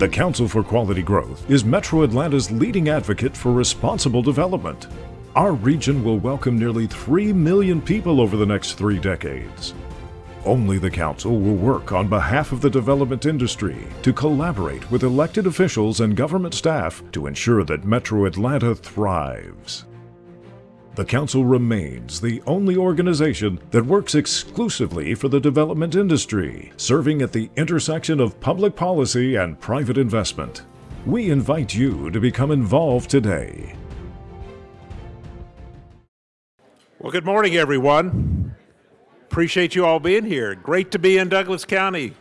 The Council for Quality Growth is Metro Atlanta's leading advocate for responsible development. Our region will welcome nearly 3 million people over the next three decades. Only the Council will work on behalf of the development industry to collaborate with elected officials and government staff to ensure that Metro Atlanta thrives. The Council remains the only organization that works exclusively for the development industry, serving at the intersection of public policy and private investment. We invite you to become involved today. Well, good morning, everyone. Appreciate you all being here. Great to be in Douglas County.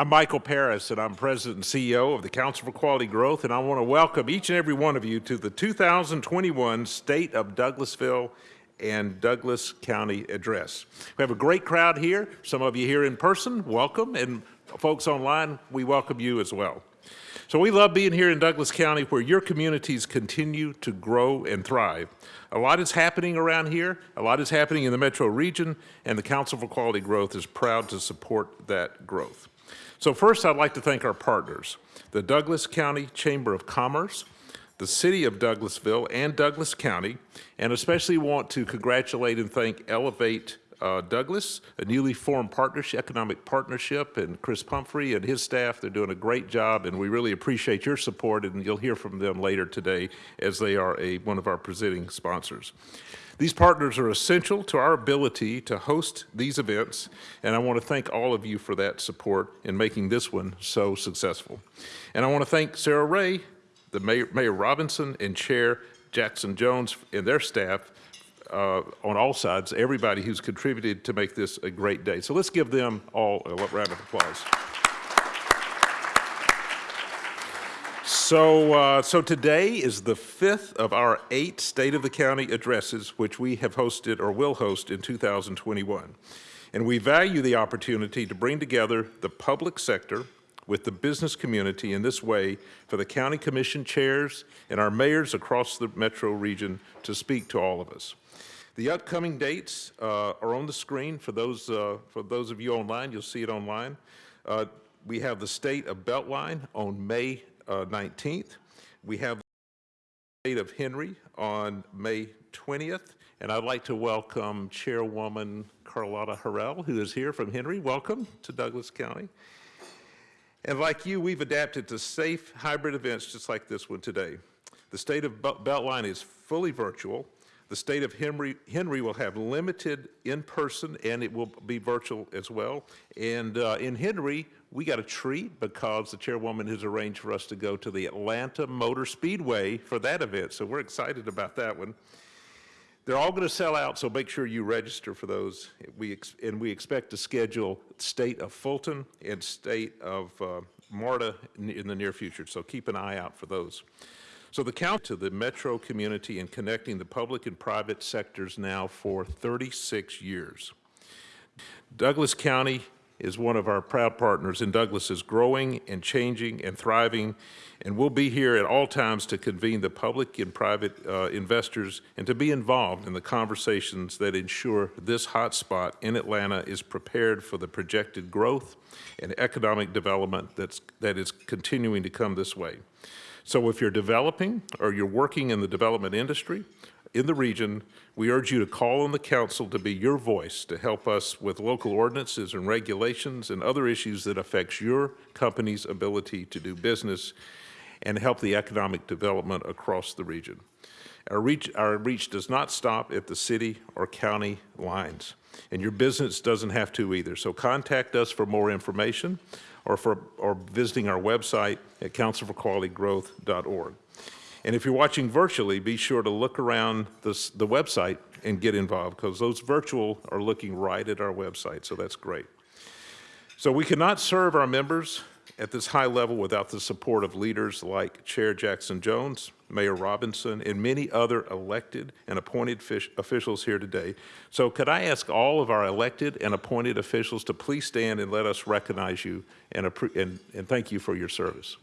I'm Michael Paris, and I'm President and CEO of the Council for Quality Growth, and I want to welcome each and every one of you to the 2021 State of Douglasville and Douglas County Address. We have a great crowd here. Some of you here in person, welcome, and folks online, we welcome you as well. So we love being here in Douglas County where your communities continue to grow and thrive. A lot is happening around here, a lot is happening in the metro region, and the Council for Quality Growth is proud to support that growth. So first, I'd like to thank our partners, the Douglas County Chamber of Commerce, the City of Douglasville, and Douglas County, and especially want to congratulate and thank Elevate uh, Douglas, a newly formed partnership, economic partnership, and Chris Pumphrey and his staff. They're doing a great job, and we really appreciate your support, and you'll hear from them later today as they are a, one of our presenting sponsors. These partners are essential to our ability to host these events, and I want to thank all of you for that support in making this one so successful. And I want to thank Sarah Ray, the Mayor, Mayor Robinson, and Chair Jackson Jones and their staff uh, on all sides, everybody who's contributed to make this a great day. So let's give them all a round of applause. So, uh, so today is the fifth of our eight State of the County addresses, which we have hosted or will host in 2021. And we value the opportunity to bring together the public sector with the business community in this way for the county commission chairs and our mayors across the metro region to speak to all of us. The upcoming dates uh, are on the screen for those, uh, for those of you online. You'll see it online. Uh, we have the state of Beltline on May uh, 19th. We have the state of Henry on May 20th. And I'd like to welcome Chairwoman Carlotta Harrell, who is here from Henry. Welcome to Douglas County. And like you, we've adapted to safe hybrid events just like this one today. The state of Beltline is fully virtual. The state of Henry, Henry will have limited in-person and it will be virtual as well. And uh, in Henry, we got a treat because the chairwoman has arranged for us to go to the Atlanta Motor Speedway for that event. So we're excited about that one. They're all going to sell out, so make sure you register for those. We and we expect to schedule state of Fulton and state of uh, MARTA in, in the near future. So keep an eye out for those. So the count to the metro community and connecting the public and private sectors now for 36 years. Douglas County is one of our proud partners, in Douglas is growing and changing and thriving, and we'll be here at all times to convene the public and private uh, investors and to be involved in the conversations that ensure this hotspot in Atlanta is prepared for the projected growth and economic development that's, that is continuing to come this way. So if you're developing or you're working in the development industry in the region, we urge you to call on the council to be your voice to help us with local ordinances and regulations and other issues that affects your company's ability to do business and help the economic development across the region. Our reach, our reach does not stop at the city or county lines, and your business doesn't have to either. So contact us for more information or, for, or visiting our website at councilforqualitygrowth.org. And if you're watching virtually, be sure to look around this, the website and get involved because those virtual are looking right at our website, so that's great. So we cannot serve our members at this high level without the support of leaders like Chair Jackson Jones, Mayor Robinson, and many other elected and appointed officials here today. So could I ask all of our elected and appointed officials to please stand and let us recognize you and, and, and thank you for your service.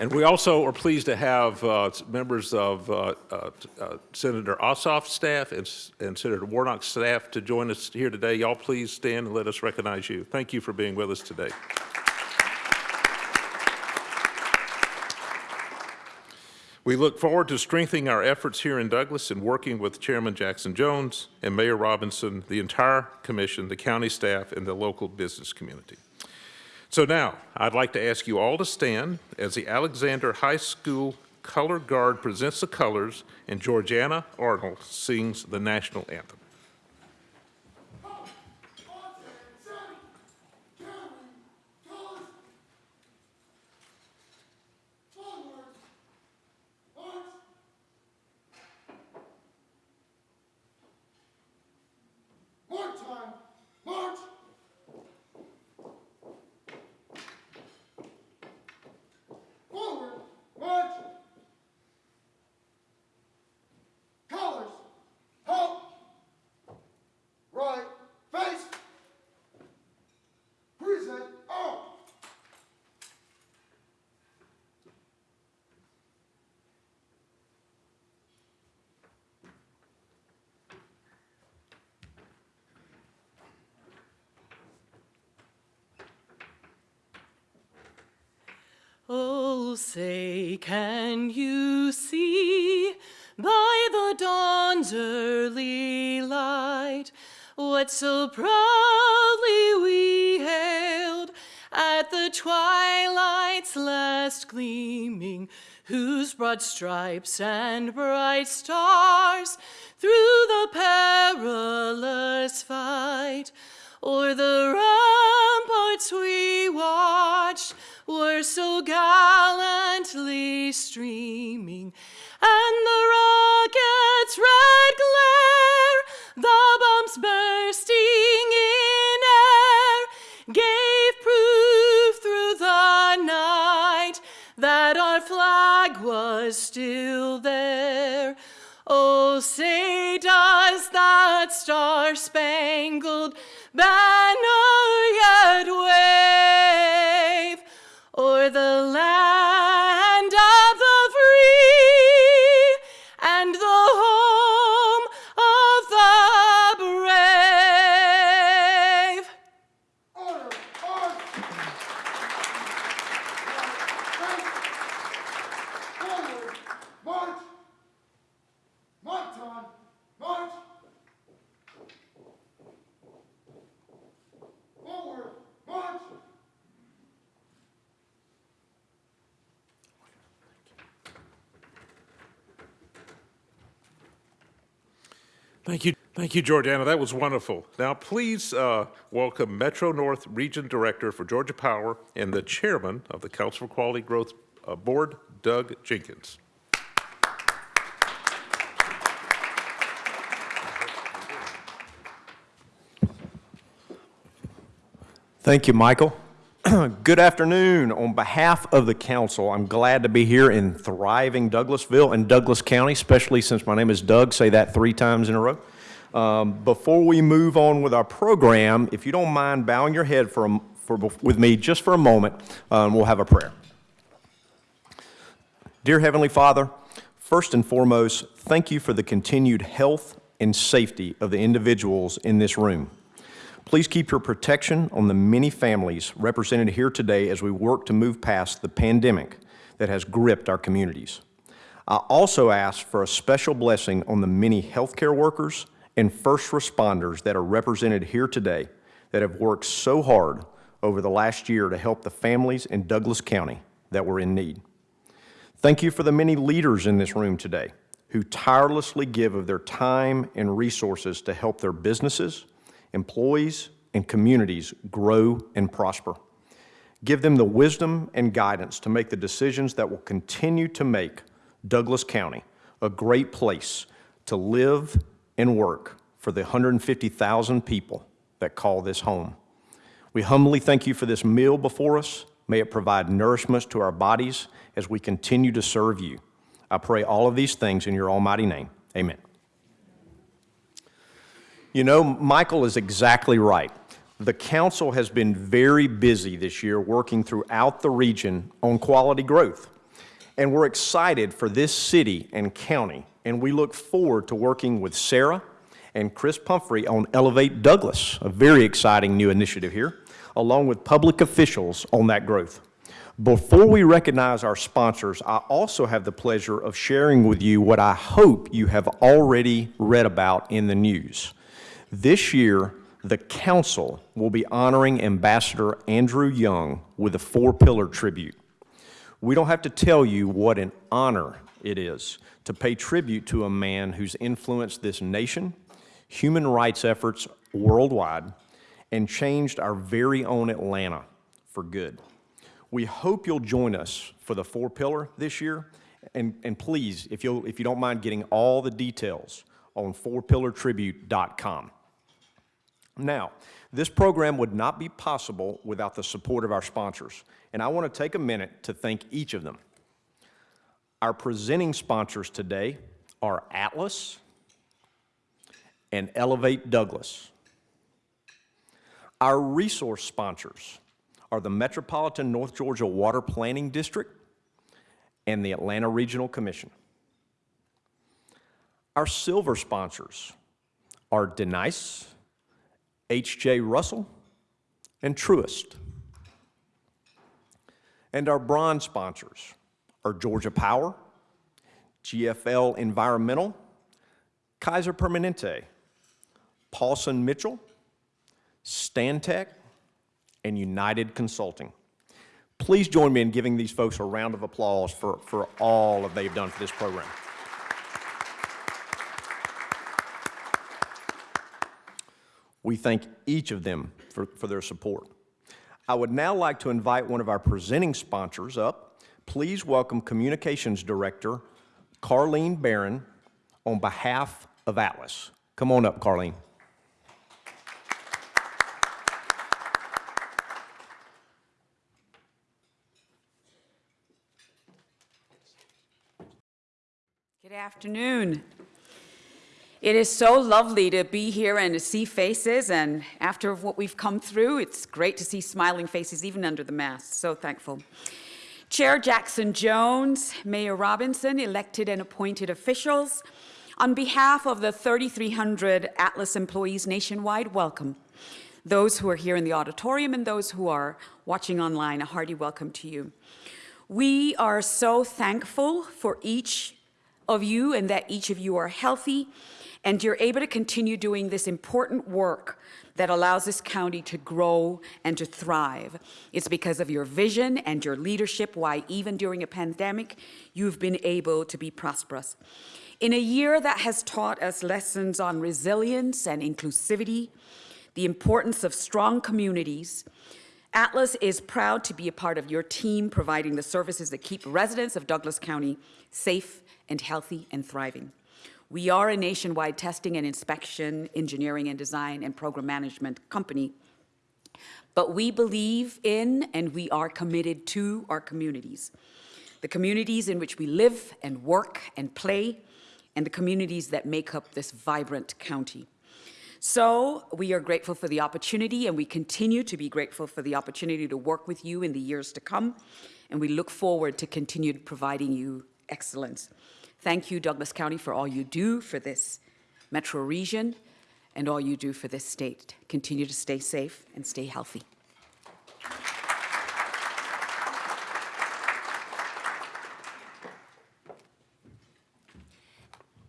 And we also are pleased to have uh, members of uh, uh, uh, Senator Ossoff's staff and and Senator Warnock's staff to join us here today. Y'all please stand and let us recognize you. Thank you for being with us today. We look forward to strengthening our efforts here in Douglas and working with Chairman Jackson Jones and Mayor Robinson, the entire commission, the county staff, and the local business community. So now, I'd like to ask you all to stand as the Alexander High School Color Guard presents the colors and Georgiana Arnold sings the national anthem. March time! March! Forward! March! Colors! Halt! Right! Face! Present! Out! Oh, say, can you see? By the dawn's early light what so proudly we hailed at the twilight's last gleaming, whose broad stripes and bright stars through the perilous fight O'er the ramparts we watched were so gallantly streaming, and the rocket's red glare, the bombs bursting in air, gave proof through the night that our flag was still there. Oh, say, does that star spangled banner yet wave Thank you. Georgiana. That was wonderful. Now, please uh, welcome Metro North Region Director for Georgia Power and the Chairman of the Council for Quality Growth uh, Board, Doug Jenkins. Thank you, Michael. Good afternoon. On behalf of the council, I'm glad to be here in thriving Douglasville and Douglas County, especially since my name is Doug. Say that three times in a row. Um, Before we move on with our program, if you don't mind bowing your head for, a- for, with me just for a moment, um, we'll have a prayer. Dear Heavenly Father, first and foremost, thank you for the continued health and safety of the individuals in this room. Please keep your protection on the many families represented here today as we work to move past the pandemic that has gripped our communities. I also ask for a special blessing on the many healthcare workers and first responders that are represented here today that have worked so hard over the last year to help the families in Douglas County that were in need. Thank you for the many leaders in this room today who tirelessly give of their time and resources to help their businesses, employees, and communities grow and prosper. Give them the wisdom and guidance to make the decisions that will continue to make Douglas County a great place to live and work for the 150,000 people that call this home. We humbly thank you for this meal before us. May it provide nourishment to our bodies as we continue to serve you. I pray all of these things in your almighty name. Amen. You know, Michael is exactly right. The council has been very busy this year working throughout the region on quality growth. And we're excited for this city and county, and we look forward to working with Sarah and Chris Pumphrey on Elevate Douglas, a very exciting new initiative here, along with public officials on that growth. Before we recognize our sponsors, I also have the pleasure of sharing with you what I hope you have already read about in the news. This year, the council will be honoring Ambassador Andrew Young with a Four Pillar Tribute. We don't have to tell you what an honor it is to pay tribute to a man who's influenced this nation, human rights efforts worldwide, and changed our very own Atlanta for good. We hope you'll join us for the Four Pillar this year, and, and please, if, you'll, if you don't mind getting all the details on fourpillartribute.com. Now, this program would not be possible without the support of our sponsors, and I want to take a minute to thank each of them. Our presenting sponsors today are Atlas and Elevate Douglas. Our resource sponsors are the Metropolitan North Georgia Water Planning District and the Atlanta Regional Commission. Our silver sponsors are Denice, H.J. Russell, and Truist. And our bronze sponsors are Georgia Power, GFL Environmental, Kaiser Permanente, Paulson Mitchell, Stantec, and United Consulting. Please join me in giving these folks a round of applause for, for all that they've done for this program. We thank each of them for, for their support. I would now like to invite one of our presenting sponsors up. Please welcome Communications Director Carlene Barron on behalf of Atlas. Come on up, Carlene. Good afternoon. It is so lovely to be here and to see faces, and after what we've come through, it's great to see smiling faces even under the mask. So thankful. Chair Jackson Jones, Mayor Robinson, elected and appointed officials, on behalf of the 3,300 Atlas employees nationwide, welcome. Those who are here in the auditorium and those who are watching online, a hearty welcome to you. We are so thankful for each of you and that each of you are healthy and you're able to continue doing this important work that allows this county to grow and to thrive. It's because of your vision and your leadership why even during a pandemic, you've been able to be prosperous. In a year that has taught us lessons on resilience and inclusivity, the importance of strong communities, Atlas is proud to be a part of your team providing the services that keep residents of Douglas County safe and healthy and thriving. We are a nationwide testing and inspection, engineering and design and program management company, but we believe in and we are committed to our communities. The communities in which we live and work and play, and the communities that make up this vibrant county. So we are grateful for the opportunity and we continue to be grateful for the opportunity to work with you in the years to come. And we look forward to continued providing you excellence. Thank you, Douglas County, for all you do for this metro region and all you do for this state. Continue to stay safe and stay healthy.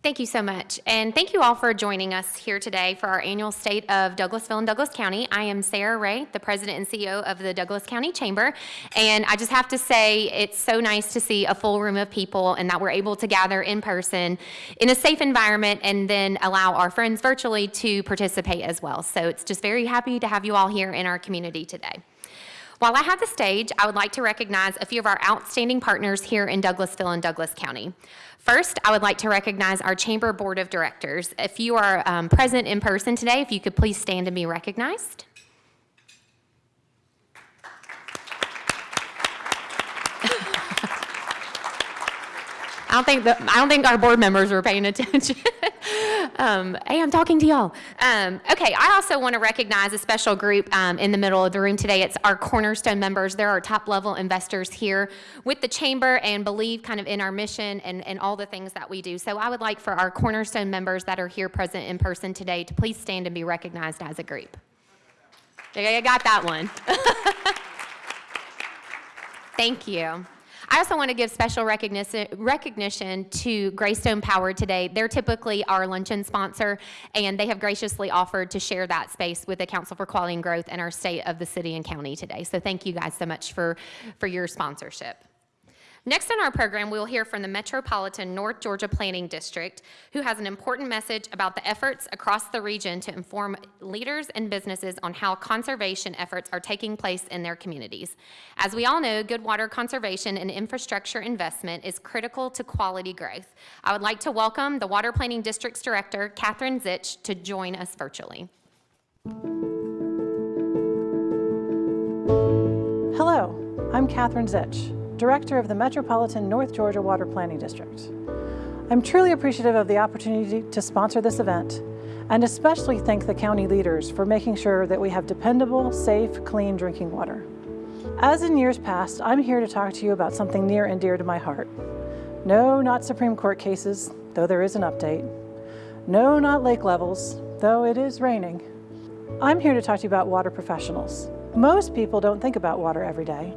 Thank you so much. And thank you all for joining us here today for our annual State of Douglasville and Douglas County. I am Sarah Ray, the President and CEO of the Douglas County Chamber. And I just have to say, it's so nice to see a full room of people and that we're able to gather in person in a safe environment and then allow our friends virtually to participate as well. So it's just very happy to have you all here in our community today. While I have the stage, I would like to recognize a few of our outstanding partners here in Douglasville and Douglas County. First, I would like to recognize our Chamber Board of Directors. If you are um, present in person today, if you could please stand and be recognized. I don't think the, I don't think our board members were paying attention. Um, hey, I'm talking to y'all. Um, okay, I also want to recognize a special group um, in the middle of the room today. It's our Cornerstone members. They're our top level investors here with the Chamber and believe kind of in our mission and, and all the things that we do. So I would like for our Cornerstone members that are here present in person today to please stand and be recognized as a group. I got that one. Thank you. I also want to give special recognition, recognition to Greystone Power today. They're typically our luncheon sponsor, and they have graciously offered to share that space with the Council for Quality and Growth and our state of the city and county today. So thank you guys so much for, for your sponsorship. Next in our program, we will hear from the Metropolitan North Georgia Planning District, who has an important message about the efforts across the region to inform leaders and businesses on how conservation efforts are taking place in their communities. As we all know, good water conservation and infrastructure investment is critical to quality growth. I would like to welcome the Water Planning District's Director, Katherine Zitsch, to join us virtually. Hello, I'm Katherine Zitsch, Director of the Metropolitan North Georgia Water Planning District. I'm truly appreciative of the opportunity to sponsor this event and especially thank the county leaders for making sure that we have dependable, safe, clean drinking water. As in years past, I'm here to talk to you about something near and dear to my heart. No, not Supreme Court cases, though there is an update. No, not lake levels, though it is raining. I'm here to talk to you about water professionals. Most people don't think about water every day,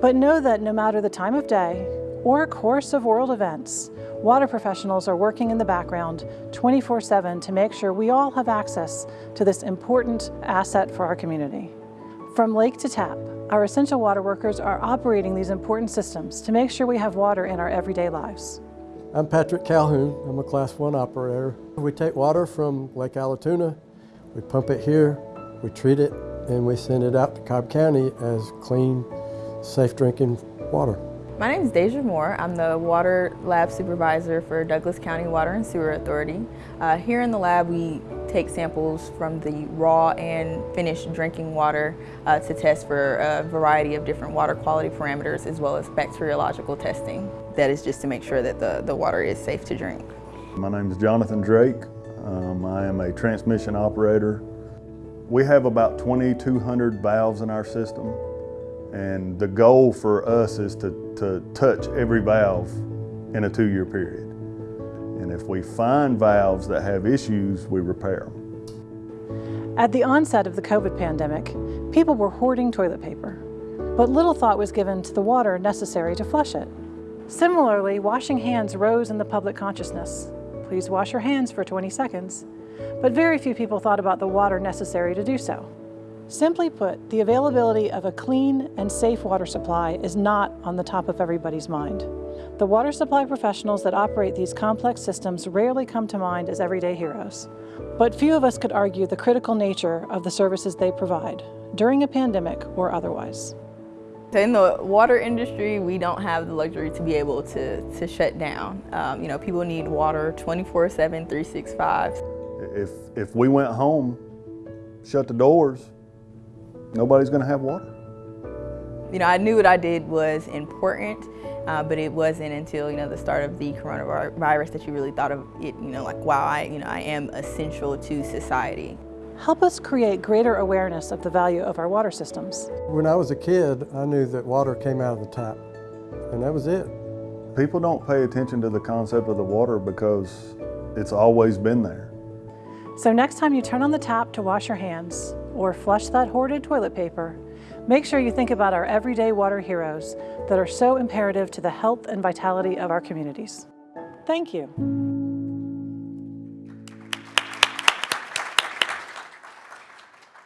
but know that no matter the time of day or course of world events, water professionals are working in the background 24-7 to make sure we all have access to this important asset for our community. From lake to tap, our essential water workers are operating these important systems to make sure we have water in our everyday lives. I'm Patrick Calhoun. I'm a Class 1 operator. We take water from Lake Allatoona, we pump it here, we treat it, and we send it out to Cobb County as clean, safe drinking water. My name is Deja Moore. I'm the Water Lab Supervisor for Douglas County Water and Sewer Authority. Uh, here in the lab we take samples from the raw and finished drinking water uh, to test for a variety of different water quality parameters as well as bacteriological testing. That is just to make sure that the, the water is safe to drink. My name is Jonathan Drake. Um, I am a transmission operator. We have about 2,200 valves in our system. And the goal for us is to, to touch every valve in a two-year period. And if we find valves that have issues, we repair them. At the onset of the COVID pandemic, people were hoarding toilet paper, but little thought was given to the water necessary to flush it. Similarly, washing hands rose in the public consciousness. Please wash your hands for 20 seconds, but very few people thought about the water necessary to do so. Simply put, the availability of a clean and safe water supply is not on the top of everybody's mind. The water supply professionals that operate these complex systems rarely come to mind as everyday heroes. But few of us could argue the critical nature of the services they provide, during a pandemic or otherwise. In the water industry, we don't have the luxury to be able to, to shut down. Um, you know, people need water 24-7, 365. If, if we went home, shut the doors, nobody's gonna have water. You know, I knew what I did was important, uh, but it wasn't until, you know, the start of the coronavirus that you really thought of it, you know, like, wow, I, you know, I am essential to society. Help us create greater awareness of the value of our water systems. When I was a kid, I knew that water came out of the tap, and that was it. People don't pay attention to the concept of the water because it's always been there. So next time you turn on the tap to wash your hands or flush that hoarded toilet paper, make sure you think about our everyday water heroes that are so imperative to the health and vitality of our communities. Thank you.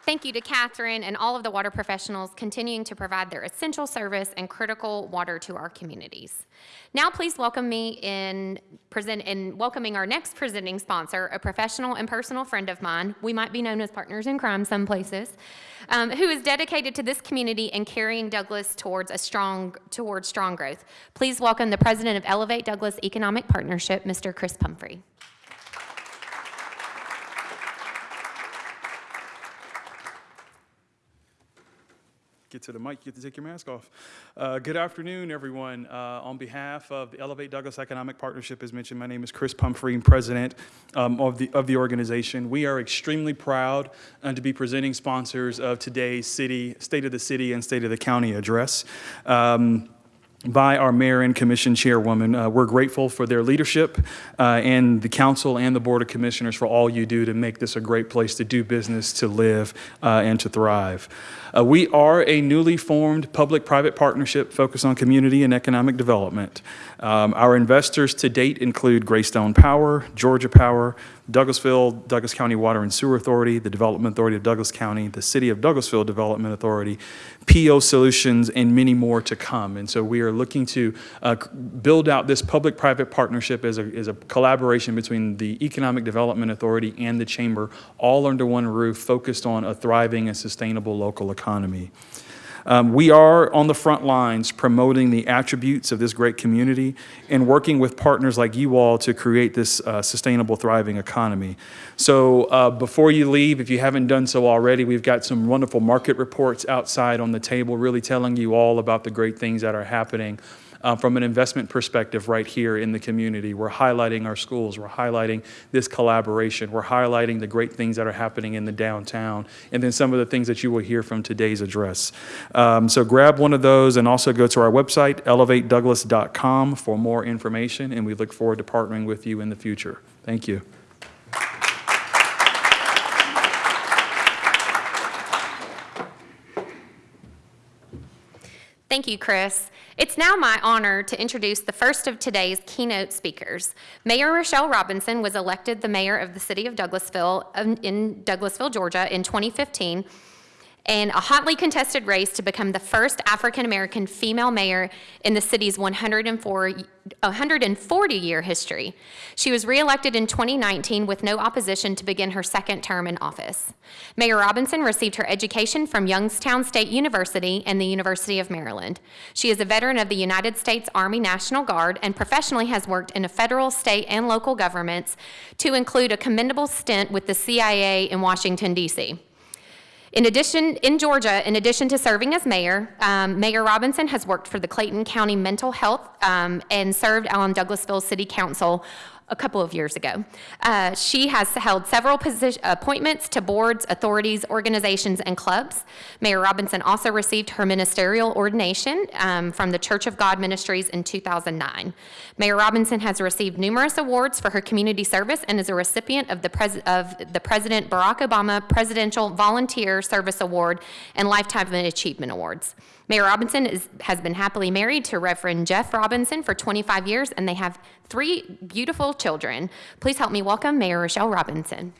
Thank you to Katherine and all of the water professionals continuing to provide their essential service and critical water to our communities. Now please welcome me in present in welcoming our next presenting sponsor, a professional and personal friend of mine. We might be known as partners in crime some places, um, who is dedicated to this community and carrying Douglas towards a strong towards strong growth. Please welcome the president of Elevate Douglas Economic Partnership, Mr. Chris Pumphrey. Get to the mic, you get to take your mask off. Uh, good afternoon, everyone. Uh, on behalf of the Elevate Douglas Economic Partnership, as mentioned, my name is Chris Pumphrey, President um, of, the, of the organization. We are extremely proud uh, to be presenting sponsors of today's city, State of the City and State of the County address. Um, by our mayor and commission chairwoman. Uh, we're grateful for their leadership uh, and the council and the board of commissioners for all you do to make this a great place to do business, to live, uh, and to thrive. Uh, we are a newly formed public-private partnership focused on community and economic development. Um, our investors to date include Greystone Power, Georgia Power, Douglasville, Douglas County Water and Sewer Authority, the Development Authority of Douglas County, the City of Douglasville Development Authority, PO Solutions, and many more to come. And so we are looking to uh, build out this public-private partnership as a, as a collaboration between the Economic Development Authority and the Chamber, all under one roof, focused on a thriving and sustainable local economy. Um, we are on the front lines promoting the attributes of this great community and working with partners like you all to create this uh, sustainable, thriving economy. So uh, before you leave, if you haven't done so already, we've got some wonderful market reports outside on the table, really telling you all about the great things that are happening uh, from an investment perspective right here in the community. We're highlighting our schools. We're highlighting this collaboration. We're highlighting the great things that are happening in the downtown and then some of the things that you will hear from today's address. Um, so grab one of those and also go to our website, elevatedouglas.com for more information and we look forward to partnering with you in the future. Thank you. Thank you, Chris. It's now my honor to introduce the first of today's keynote speakers. Mayor Rochelle Robinson was elected the mayor of the city of Douglasville um, in Douglasville, Georgia in 2015 and a hotly contested race to become the first African American female mayor in the city's 140 year history. She was reelected in 2019 with no opposition to begin her second term in office. Mayor Robinson received her education from Youngstown State University and the University of Maryland. She is a veteran of the United States Army National Guard and professionally has worked in a federal, state, and local governments to include a commendable stint with the CIA in Washington, D.C. In addition, in Georgia, in addition to serving as mayor, um, Mayor Robinson has worked for the Clayton County Mental Health um, and served on Douglasville City Council a couple of years ago. Uh, she has held several appointments to boards, authorities, organizations, and clubs. Mayor Robinson also received her ministerial ordination um, from the Church of God Ministries in 2009. Mayor Robinson has received numerous awards for her community service and is a recipient of the, Pres of the President Barack Obama Presidential Volunteer Service Award and Lifetime Achievement Awards. Mayor Robinson is, has been happily married to Reverend Jeff Robinson for 25 years, and they have three beautiful children. Please help me welcome Mayor Rochelle Robinson.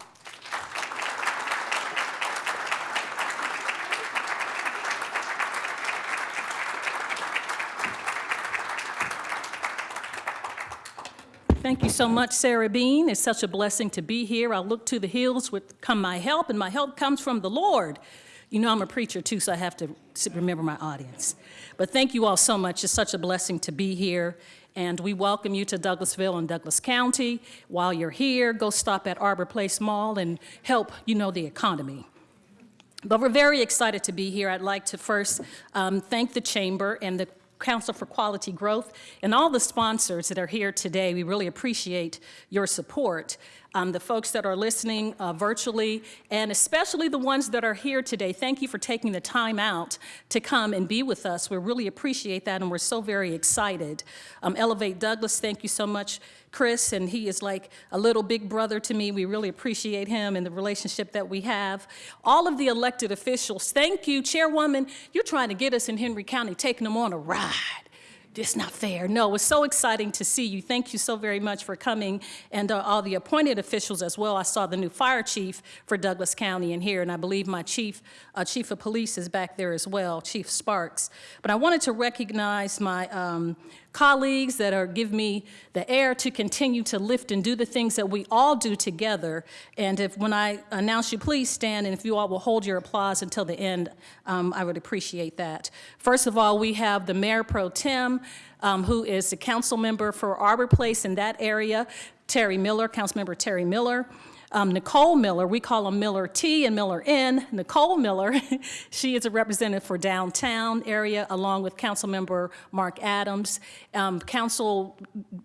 Thank you so much, Sarah Bean. It's such a blessing to be here. I look to the hills with come my help, and my help comes from the Lord. You know I'm a preacher too, so I have to remember my audience. But thank you all so much. It's such a blessing to be here. And we welcome you to Douglasville and Douglas County. While you're here, go stop at Arbor Place Mall and help, you know, the economy. But we're very excited to be here. I'd like to first um, thank the Chamber and the Council for Quality Growth and all the sponsors that are here today. We really appreciate your support um, the folks that are listening uh, virtually, and especially the ones that are here today. Thank you for taking the time out to come and be with us. We really appreciate that, and we're so very excited. Um, Elevate Douglas, thank you so much, Chris, and he is like a little big brother to me. We really appreciate him and the relationship that we have. All of the elected officials, thank you. Chairwoman, you're trying to get us in Henry County, taking them on a ride it's not fair. No, it's so exciting to see you. Thank you so very much for coming and uh, all the appointed officials as well. I saw the new fire chief for Douglas County in here, and I believe my chief, uh, chief of police is back there as well, Chief Sparks. But I wanted to recognize my um, colleagues that are give me the air to continue to lift and do the things that we all do together. And if when I announce you, please stand, and if you all will hold your applause until the end, um, I would appreciate that. First of all, we have the Mayor Pro Tem, um, who is the council member for Arbor Place in that area, Terry Miller, Councilmember Terry Miller. Um, Nicole Miller. We call them Miller T and Miller N. Nicole Miller, she is a representative for downtown area along with Councilmember Mark Adams. Um, Council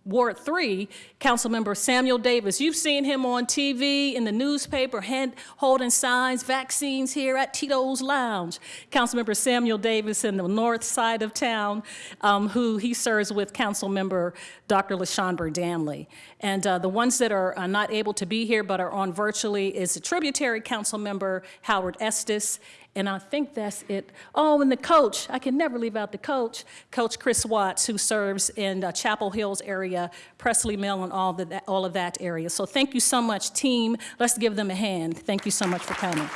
Ward 3, Councilmember Samuel Davis. You've seen him on TV, in the newspaper, hand, holding signs, vaccines here at Tito's Lounge. Councilmember Samuel Davis in the north side of town, um, who he serves with Councilmember Dr. LaShawn Danley. And uh, the ones that are uh, not able to be here but are on virtually is the tributary council member, Howard Estes, and I think that's it. Oh, and the coach, I can never leave out the coach, Coach Chris Watts, who serves in uh, Chapel Hills area, Presley Mill, and all, the, all of that area. So thank you so much, team. Let's give them a hand. Thank you so much for coming.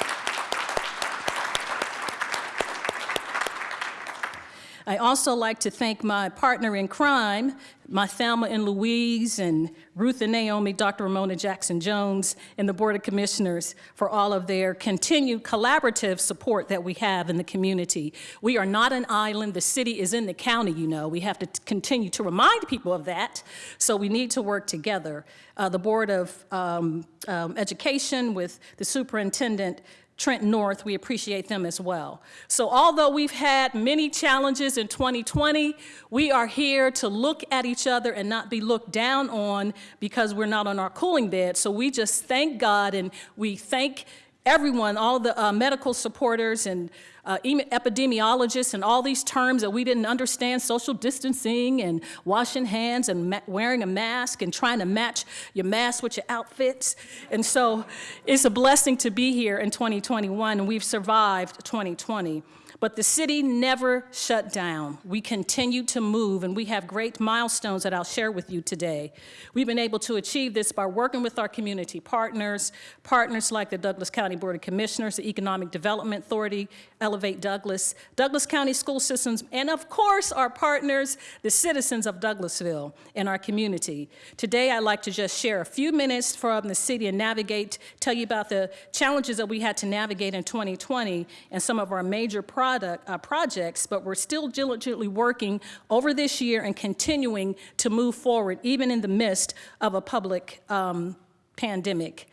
I also like to thank my partner in crime, my Thelma and Louise and Ruth and Naomi, Dr. Romona Jackson Jones, and the Board of Commissioners for all of their continued collaborative support that we have in the community. We are not an island. The city is in the county, you know. We have to continue to remind people of that, so we need to work together. Uh, the Board of um, um, Education with the superintendent Trent North, we appreciate them as well. So although we've had many challenges in 2020, we are here to look at each other and not be looked down on because we're not on our cooling bed. So we just thank God and we thank everyone, all the uh, medical supporters and uh, epidemiologists and all these terms that we didn't understand, social distancing and washing hands and wearing a mask and trying to match your mask with your outfits. And so it's a blessing to be here in 2021 and we've survived 2020. But the city never shut down. We continue to move, and we have great milestones that I'll share with you today. We've been able to achieve this by working with our community partners, partners like the Douglas County Board of Commissioners, the Economic Development Authority, Elevate Douglas, Douglas County School Systems, and of course our partners, the citizens of Douglasville and our community. Today I'd like to just share a few minutes from the city and navigate, tell you about the challenges that we had to navigate in 2020 and some of our major projects product, uh, projects, but we're still diligently working over this year and continuing to move forward, even in the midst of a public um, pandemic.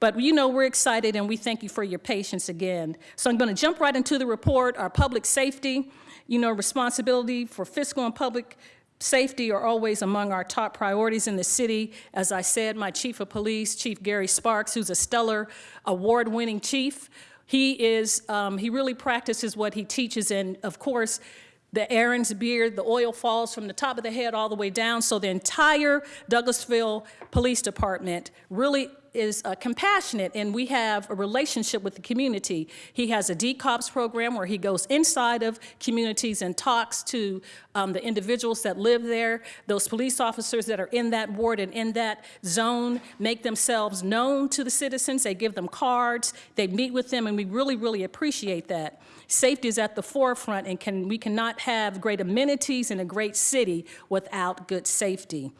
But you know, we're excited and we thank you for your patience again. So I'm gonna jump right into the report, our public safety, you know, responsibility for fiscal and public safety are always among our top priorities in the city. As I said, my chief of police, Chief Gary Sparks, who's a stellar award-winning chief, he is, um, he really practices what he teaches and of course, the Aaron's beard, the oil falls from the top of the head all the way down. So the entire Douglasville Police Department really is uh, compassionate and we have a relationship with the community. He has a DCOPS program where he goes inside of communities and talks to um, the individuals that live there. Those police officers that are in that ward and in that zone make themselves known to the citizens. They give them cards, they meet with them, and we really, really appreciate that. Safety is at the forefront and can, we cannot have great amenities in a great city without good safety.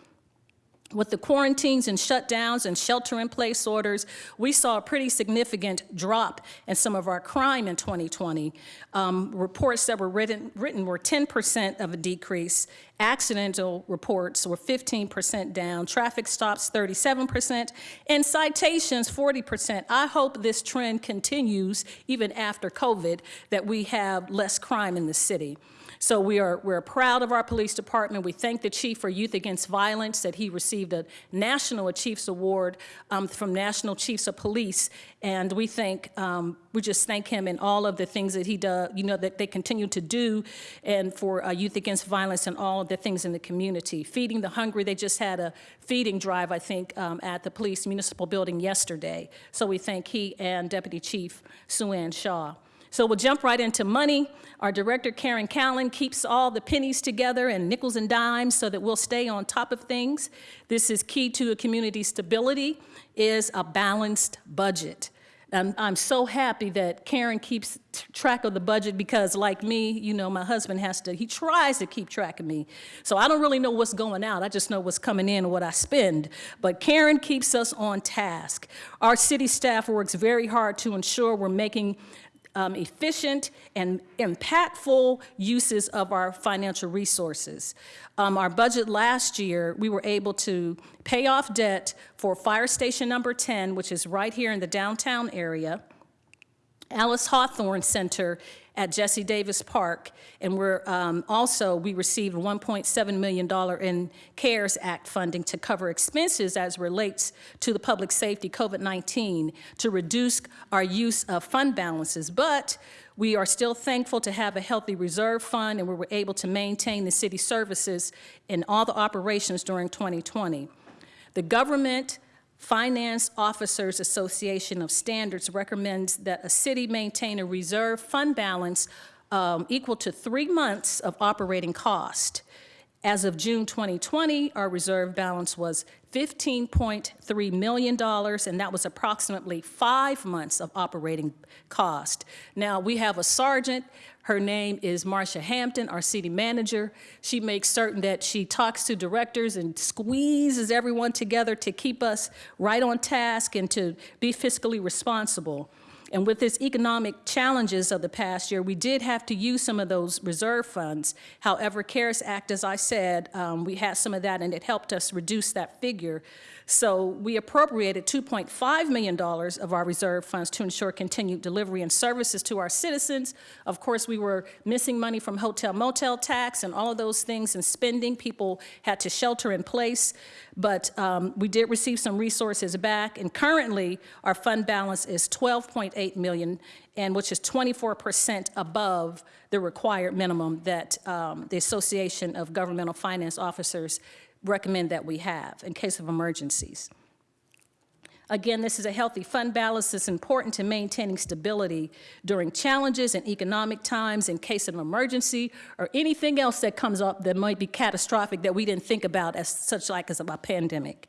With the quarantines and shutdowns and shelter-in-place orders, we saw a pretty significant drop in some of our crime in 2020. Um, reports that were written, written were 10% of a decrease. Accidental reports were 15% down. Traffic stops 37%, and citations 40%. I hope this trend continues even after COVID, that we have less crime in the city. So we are, we're proud of our police department. We thank the chief for Youth Against Violence that he received a National Chiefs Award um, from National Chiefs of Police. And we thank, um, we just thank him and all of the things that he does, you know, that they continue to do and for uh, Youth Against Violence and all of the things in the community. Feeding the hungry, they just had a feeding drive, I think, um, at the police municipal building yesterday. So we thank he and Deputy Chief Sue Ann Shaw. So we'll jump right into money. Our director, Karen Callan, keeps all the pennies together and nickels and dimes so that we'll stay on top of things. This is key to a community stability, is a balanced budget. I'm, I'm so happy that Karen keeps track of the budget because like me, you know, my husband has to, he tries to keep track of me. So I don't really know what's going out. I just know what's coming in and what I spend. But Karen keeps us on task. Our city staff works very hard to ensure we're making um, efficient and impactful uses of our financial resources. Um, our budget last year, we were able to pay off debt for Fire Station Number 10, which is right here in the downtown area, Alice Hawthorne Center at Jesse Davis Park, and we're um, also, we received $1.7 million in CARES Act funding to cover expenses as relates to the public safety COVID-19 to reduce our use of fund balances. But we are still thankful to have a healthy reserve fund, and we were able to maintain the city services in all the operations during 2020. The government Finance Officers Association of Standards recommends that a city maintain a reserve fund balance um, equal to three months of operating cost. As of June 2020, our reserve balance was $15.3 million, and that was approximately five months of operating cost. Now, we have a sergeant her name is Marcia Hampton, our city manager. She makes certain that she talks to directors and squeezes everyone together to keep us right on task and to be fiscally responsible. And with this economic challenges of the past year, we did have to use some of those reserve funds. However, CARES Act, as I said, um, we had some of that and it helped us reduce that figure. So we appropriated $2.5 million of our reserve funds to ensure continued delivery and services to our citizens. Of course, we were missing money from hotel motel tax and all of those things and spending. People had to shelter in place, but um, we did receive some resources back. And currently, our fund balance is 12.8 million, and which is 24% above the required minimum that um, the Association of Governmental Finance Officers recommend that we have in case of emergencies. Again, this is a healthy fund balance that's important to maintaining stability during challenges and economic times in case of emergency or anything else that comes up that might be catastrophic that we didn't think about as such like as a pandemic.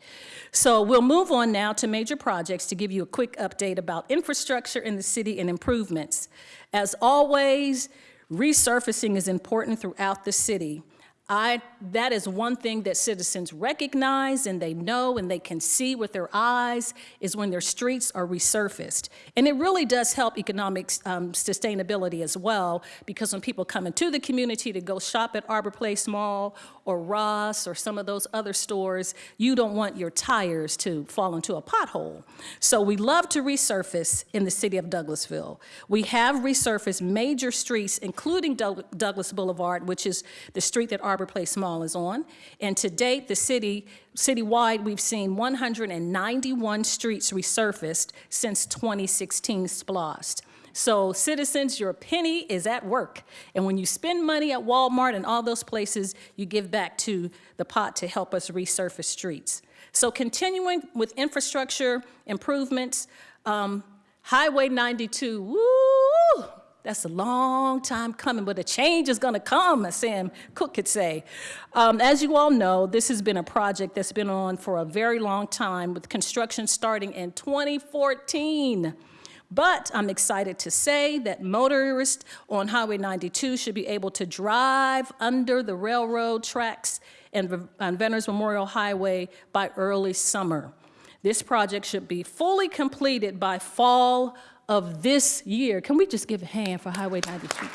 So we'll move on now to major projects to give you a quick update about infrastructure in the city and improvements. As always, resurfacing is important throughout the city. I, that is one thing that citizens recognize and they know and they can see with their eyes is when their streets are resurfaced. And it really does help economic um, sustainability as well because when people come into the community to go shop at Arbor Place Mall or Ross or some of those other stores, you don't want your tires to fall into a pothole. So we love to resurface in the city of Douglasville. We have resurfaced major streets, including Doug Douglas Boulevard, which is the street that Arbor Place Mall is on. And to date, the city, citywide, we've seen 191 streets resurfaced since 2016 SPLOST. So citizens, your penny is at work. And when you spend money at Walmart and all those places, you give back to the pot to help us resurface streets. So continuing with infrastructure improvements, um, Highway 92, woo, that's a long time coming, but a change is gonna come, as Sam Cooke could say. Um, as you all know, this has been a project that's been on for a very long time with construction starting in 2014. But I'm excited to say that motorists on Highway 92 should be able to drive under the railroad tracks and on Veterans Memorial Highway by early summer. This project should be fully completed by fall of this year. Can we just give a hand for Highway 92?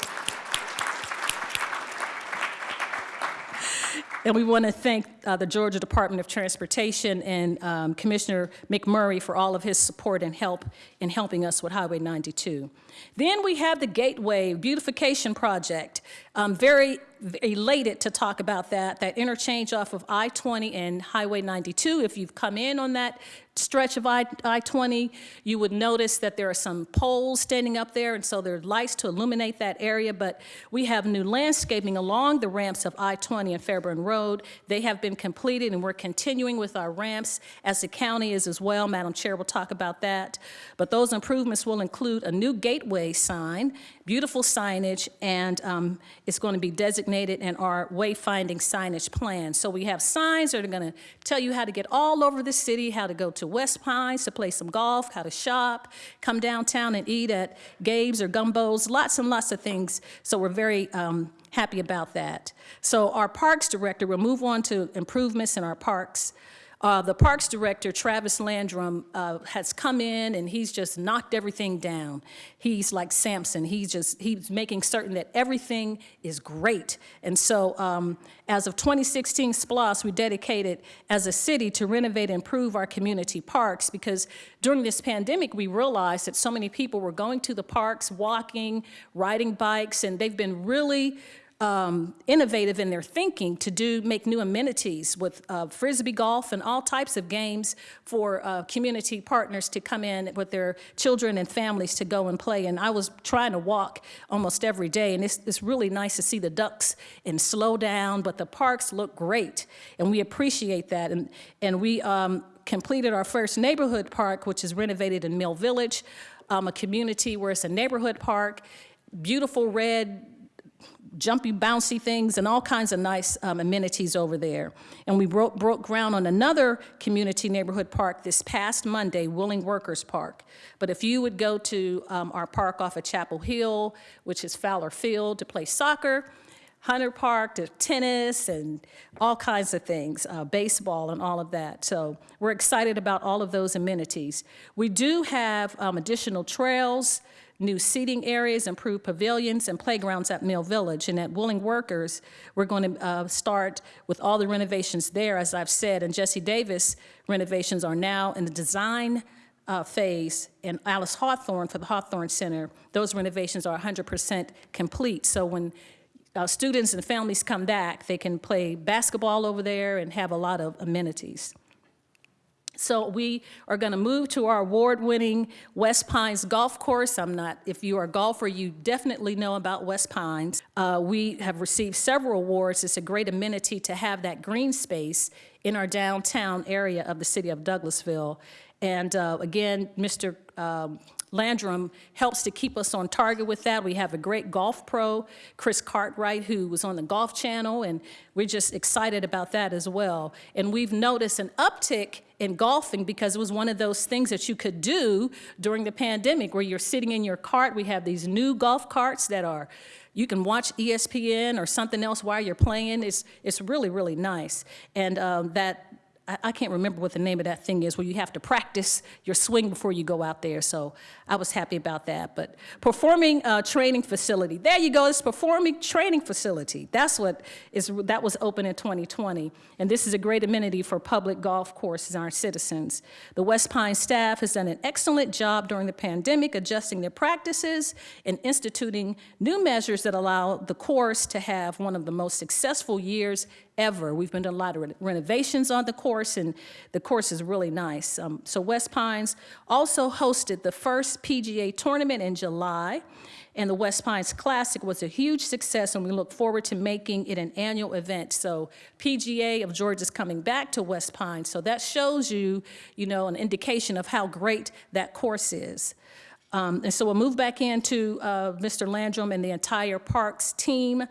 And we want to thank uh, the Georgia Department of Transportation and um, Commissioner McMurry for all of his support and help in helping us with Highway 92. Then we have the Gateway Beautification Project. I'm very elated to talk about that, that interchange off of I-20 and Highway 92. If you've come in on that stretch of I-20, you would notice that there are some poles standing up there, and so there are lights to illuminate that area, but we have new landscaping along the ramps of I-20 and Fairburn Road. They have been completed, and we're continuing with our ramps as the county is as well. Madam Chair will talk about that. But those improvements will include a new gateway sign, beautiful signage, and um, it's going to be designated in our wayfinding signage plan. So we have signs that are going to tell you how to get all over the city, how to go to West Pines to play some golf, how to shop, come downtown and eat at Gabe's or Gumbeaux's, lots and lots of things. So we're very um, happy about that. So our parks director we'll move on to improvements in our parks. Uh, the Parks Director, Travis Landrum, uh, has come in and he's just knocked everything down. He's like Samson. He's just, he's making certain that everything is great. And so um, as of 2016 SPLOST, we dedicated as a city to renovate and improve our community parks because during this pandemic, we realized that so many people were going to the parks, walking, riding bikes, and they've been really um, innovative in their thinking to do make new amenities with uh, frisbee golf and all types of games for uh, community partners to come in with their children and families to go and play. And I was trying to walk almost every day, and it's, it's really nice to see the ducks and slow down, but the parks look great, and we appreciate that. And, and we um, completed our first neighborhood park, which is renovated in Mill Village, um, a community where it's a neighborhood park, beautiful red jumpy, bouncy things and all kinds of nice um, amenities over there. And we broke, broke ground on another community neighborhood park this past Monday, Willing Workers Park. But if you would go to um, our park off of Chapel Hill, which is Fowler Field, to play soccer, Hunter Park to tennis and all kinds of things, uh, baseball and all of that. So we're excited about all of those amenities. We do have um, additional trails, new seating areas, improved pavilions, and playgrounds at Mill Village. And at Willing Workers, we're going to uh, start with all the renovations there, as I've said. And Jesse Davis renovations are now in the design uh, phase, and Alice Hawthorne for the Hawthorne Center, those renovations are 100% complete. So when uh, students and families come back, they can play basketball over there and have a lot of amenities. So we are going to move to our award-winning West Pines Golf Course. I'm not, if you are a golfer, you definitely know about West Pines. Uh, we have received several awards. It's a great amenity to have that green space in our downtown area of the city of Douglasville. And uh, again, Mr. Um, Landrum helps to keep us on target with that. We have a great golf pro, Chris Cartwright, who was on the Golf Channel, and we're just excited about that as well. And we've noticed an uptick in golfing because it was one of those things that you could do during the pandemic where you're sitting in your cart. We have these new golf carts that are you can watch ESPN or something else while you're playing. It's, it's really, really nice. And um, that I, I can't remember what the name of that thing is, where you have to practice your swing before you go out there. So I was happy about that. But performing uh, training facility, there you go. It's performing training facility. That's what is that was open in 2020, and this is a great amenity for public golf courses and our citizens. The West Pine staff has done an excellent job during the pandemic, adjusting their practices and instituting new measures that allow the course to have one of the most successful years ever. We've been doing a lot of renovations on the course, and the course is really nice. Um, so West Pines also hosted the first PGA tournament in July, and the West Pines Classic was a huge success, and we look forward to making it an annual event. So PGA of Georgia is coming back to West Pines, so that shows you, you know, an indication of how great that course is. Um, and so we'll move back into uh, Mr. Landrum and the entire parks team.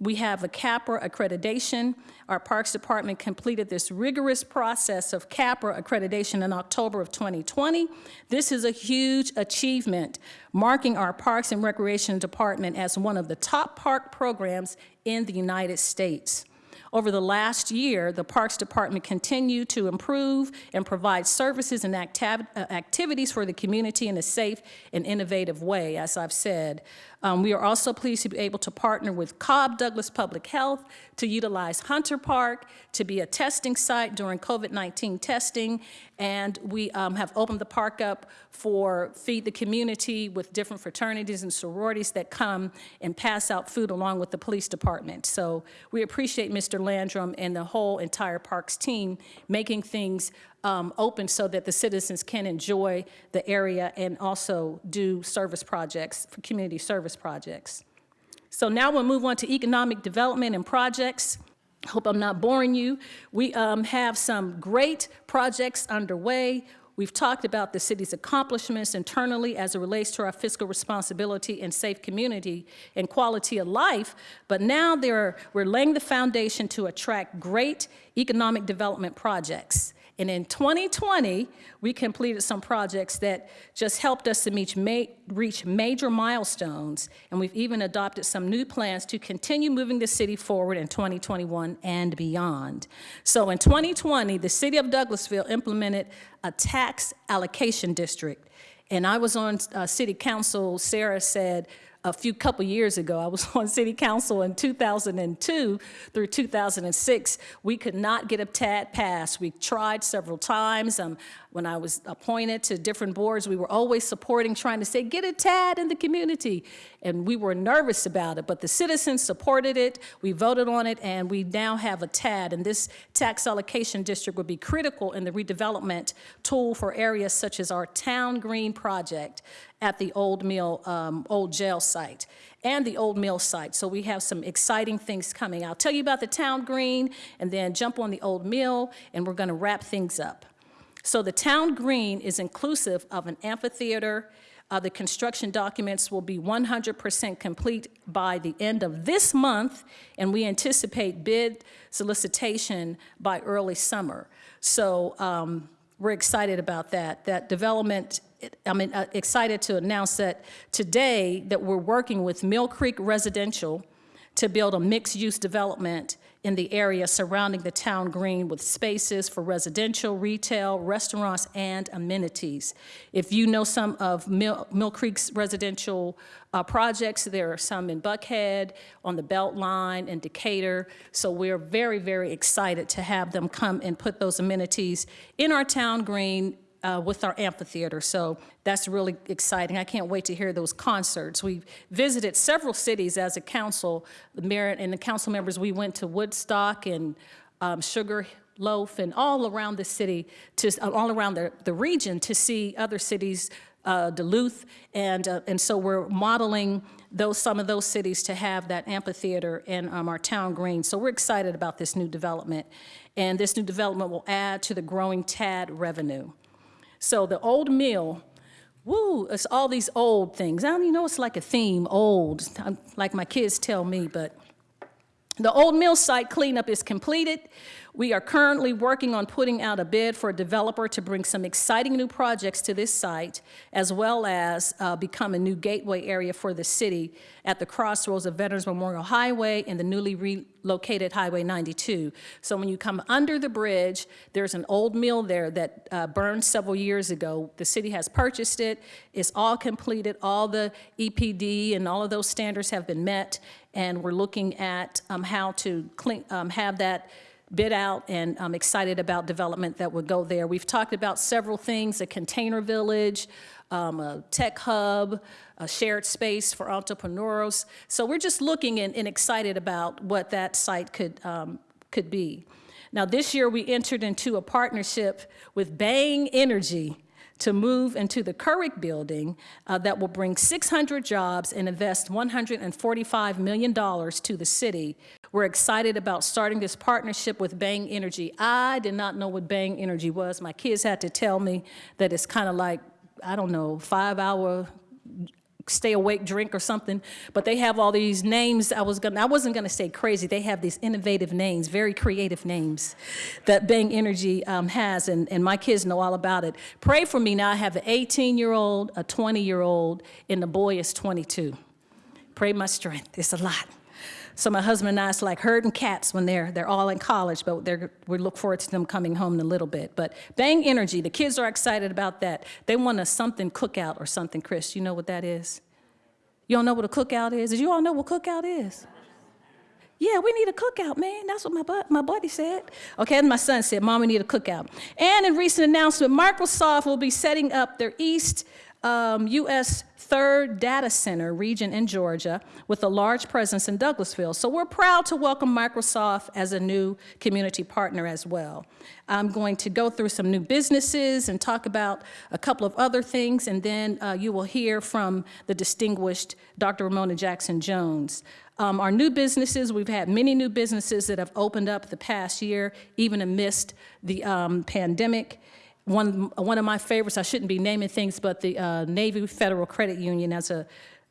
We have a CAPRA accreditation. Our Parks Department completed this rigorous process of CAPRA accreditation in October of 2020. This is a huge achievement, marking our Parks and Recreation Department as one of the top park programs in the United States. Over the last year, the Parks Department continued to improve and provide services and uh, activities for the community in a safe and innovative way, as I've said. Um, we are also pleased to be able to partner with Cobb Douglas Public Health to utilize Hunter Park to be a testing site during COVID-19 testing. And we um, have opened the park up for Feed the Community with different fraternities and sororities that come and pass out food along with the police department. So we appreciate Mr. Landrum and the whole entire parks team making things um, open so that the citizens can enjoy the area and also do service projects, for community service projects. So now we'll move on to economic development and projects. Hope I'm not boring you. We um, have some great projects underway. We've talked about the city's accomplishments internally as it relates to our fiscal responsibility and safe community and quality of life, but now are, we're laying the foundation to attract great economic development projects And in 2020, we completed some projects that just helped us to ma reach major milestones, and we've even adopted some new plans to continue moving the city forward in 2021 and beyond. So in 2020, the city of Douglasville implemented a tax allocation district. And I was on uh, city council, Sarah said, a few couple years ago. I was on city council in 2002 through 2006. We could not get a TAD passed. We tried several times. Um, when I was appointed to different boards, we were always supporting, trying to say, get a TAD in the community. And we were nervous about it, but the citizens supported it. We voted on it, and we now have a TAD. And this tax allocation district would be critical in the redevelopment tool for areas such as our Town Green project at the Old Mill, um, Old Jail site and the Old Mill site. So we have some exciting things coming. I'll tell you about the Town Green and then jump on the Old Mill, and we're gonna wrap things up. So the town green is inclusive of an amphitheater. Uh, the construction documents will be 100% complete by the end of this month, and we anticipate bid solicitation by early summer. So um, we're excited about that. That development, I'm uh, excited to announce that today that we're working with Mill Creek Residential to build a mixed-use development in the area surrounding the town green with spaces for residential, retail, restaurants, and amenities. If you know some of Mill, Mill Creek's residential uh, projects, there are some in Buckhead, on the Beltline, in Decatur. So we're very, very excited to have them come and put those amenities in our town green uh, with our amphitheater. So that's really exciting. I can't wait to hear those concerts. We've visited several cities as a council. The mayor and the council members, we went to Woodstock and um, Sugar Loaf and all around the city, to, uh, all around the, the region to see other cities, uh, Duluth, and, uh, and so we're modeling those, some of those cities to have that amphitheater in um, our town green. So we're excited about this new development. And this new development will add to the growing TAD revenue. So the old mill, woo, it's all these old things. I don't even know it's like a theme, old, like my kids tell me, but the old mill site cleanup is completed. We are currently working on putting out a bid for a developer to bring some exciting new projects to this site, as well as uh, become a new gateway area for the city at the crossroads of Veterans Memorial Highway and the newly relocated Highway 92. So when you come under the bridge, there's an old mill there that uh, burned several years ago. The city has purchased it. It's all completed. All the EPD and all of those standards have been met, and we're looking at um, how to clean, um, have that bid out and I'm excited about development that would go there. We've talked about several things, a container village, um, a tech hub, a shared space for entrepreneurs. So we're just looking and, and excited about what that site could, um, could be. Now this year we entered into a partnership with Bang Energy to move into the Couric building uh, that will bring 600 jobs and invest $145 million to the city. We're excited about starting this partnership with Bang Energy. I did not know what Bang Energy was. My kids had to tell me that it's kind of like, I don't know, five hour stay awake drink or something, but they have all these names. I was gonna, I wasn't gonna say crazy. They have these innovative names, very creative names that Bang Energy um, has, and, and my kids know all about it. Pray for me now. I have an 18 year old, a 20 year old, and the boy is 22. Pray my strength. It's a lot. So my husband and I, it's like herding cats when they're, they're all in college, but we look forward to them coming home in a little bit. But Bang Energy, the kids are excited about that. They want a something cookout or something, Chris. You know what that is? You don't know what a cookout is? Did you all know what cookout is? Yeah, we need a cookout, man. That's what my, bu my buddy said. Okay, and my son said, Mom, we need a cookout. And in recent announcement, Microsoft will be setting up their East um, U.S. third data center region in Georgia with a large presence in Douglasville. So we're proud to welcome Microsoft as a new community partner as well. I'm going to go through some new businesses and talk about a couple of other things, and then uh, you will hear from the distinguished Dr. Romona Jackson Jones. Um, our new businesses, we've had many new businesses that have opened up the past year, even amidst the um, pandemic one, one of my favorites, I shouldn't be naming things, but the uh, Navy Federal Credit Union, as, a,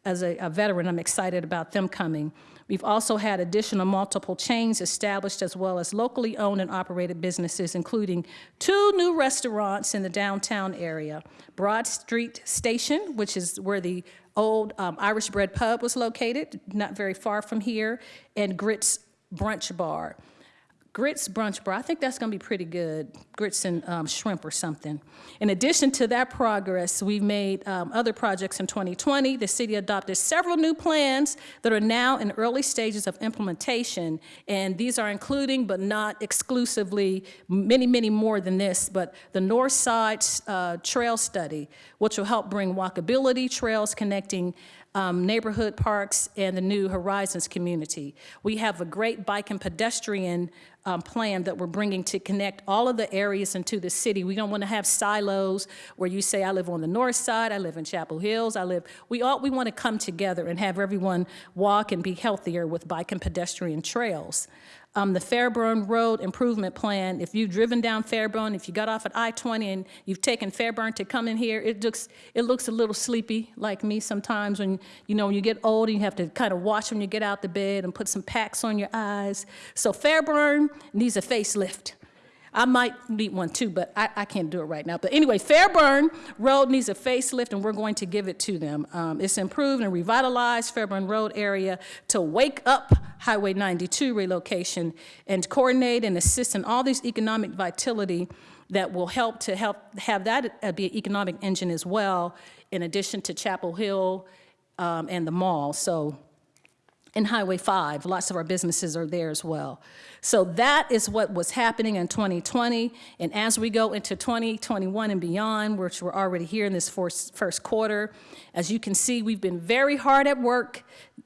as a, a veteran, I'm excited about them coming. We've also had additional multiple chains established as well as locally owned and operated businesses, including two new restaurants in the downtown area. Broad Street Station, which is where the old um, Irish Bread Pub was located, not very far from here, and Grits Brunch Bar. Grits Brunch Bar, I think that's gonna be pretty good, grits and um, shrimp or something. In addition to that progress, we've made um, other projects in 2020. The city adopted several new plans that are now in early stages of implementation, and these are including but not exclusively, many, many more than this, but the North Side uh, Trail Study, which will help bring walkability trails connecting um, neighborhood parks and the New Horizons community. We have a great bike and pedestrian um, plan that we're bringing to connect all of the areas into the city. We don't want to have silos where you say, I live on the north side, I live in Chapel Hills, I live, we all, we want to come together and have everyone walk and be healthier with bike and pedestrian trails um, the Fairburn Road Improvement Plan, if you've driven down Fairburn, if you got off at I-20 and you've taken Fairburn to come in here, it looks, it looks a little sleepy like me sometimes when, you know, when you get old and you have to kind of watch when you get out the bed and put some packs on your eyes. So Fairburn needs a facelift. I might need one too, but I, I, can't do it right now. But anyway, Fairburn Road needs a facelift, and we're going to give it to them. Um, it's improved and revitalized Fairburn Road area to wake up Highway 92 relocation and coordinate and assist in all these economic vitality that will help to help have that uh, be an economic engine as well, in addition to Chapel Hill um, and the mall. So and Highway 5. Lots of our businesses are there as well. So that is what was happening in 2020. And as we go into 2021 and beyond, which we're already here in this first, first quarter, as you can see, we've been very hard at work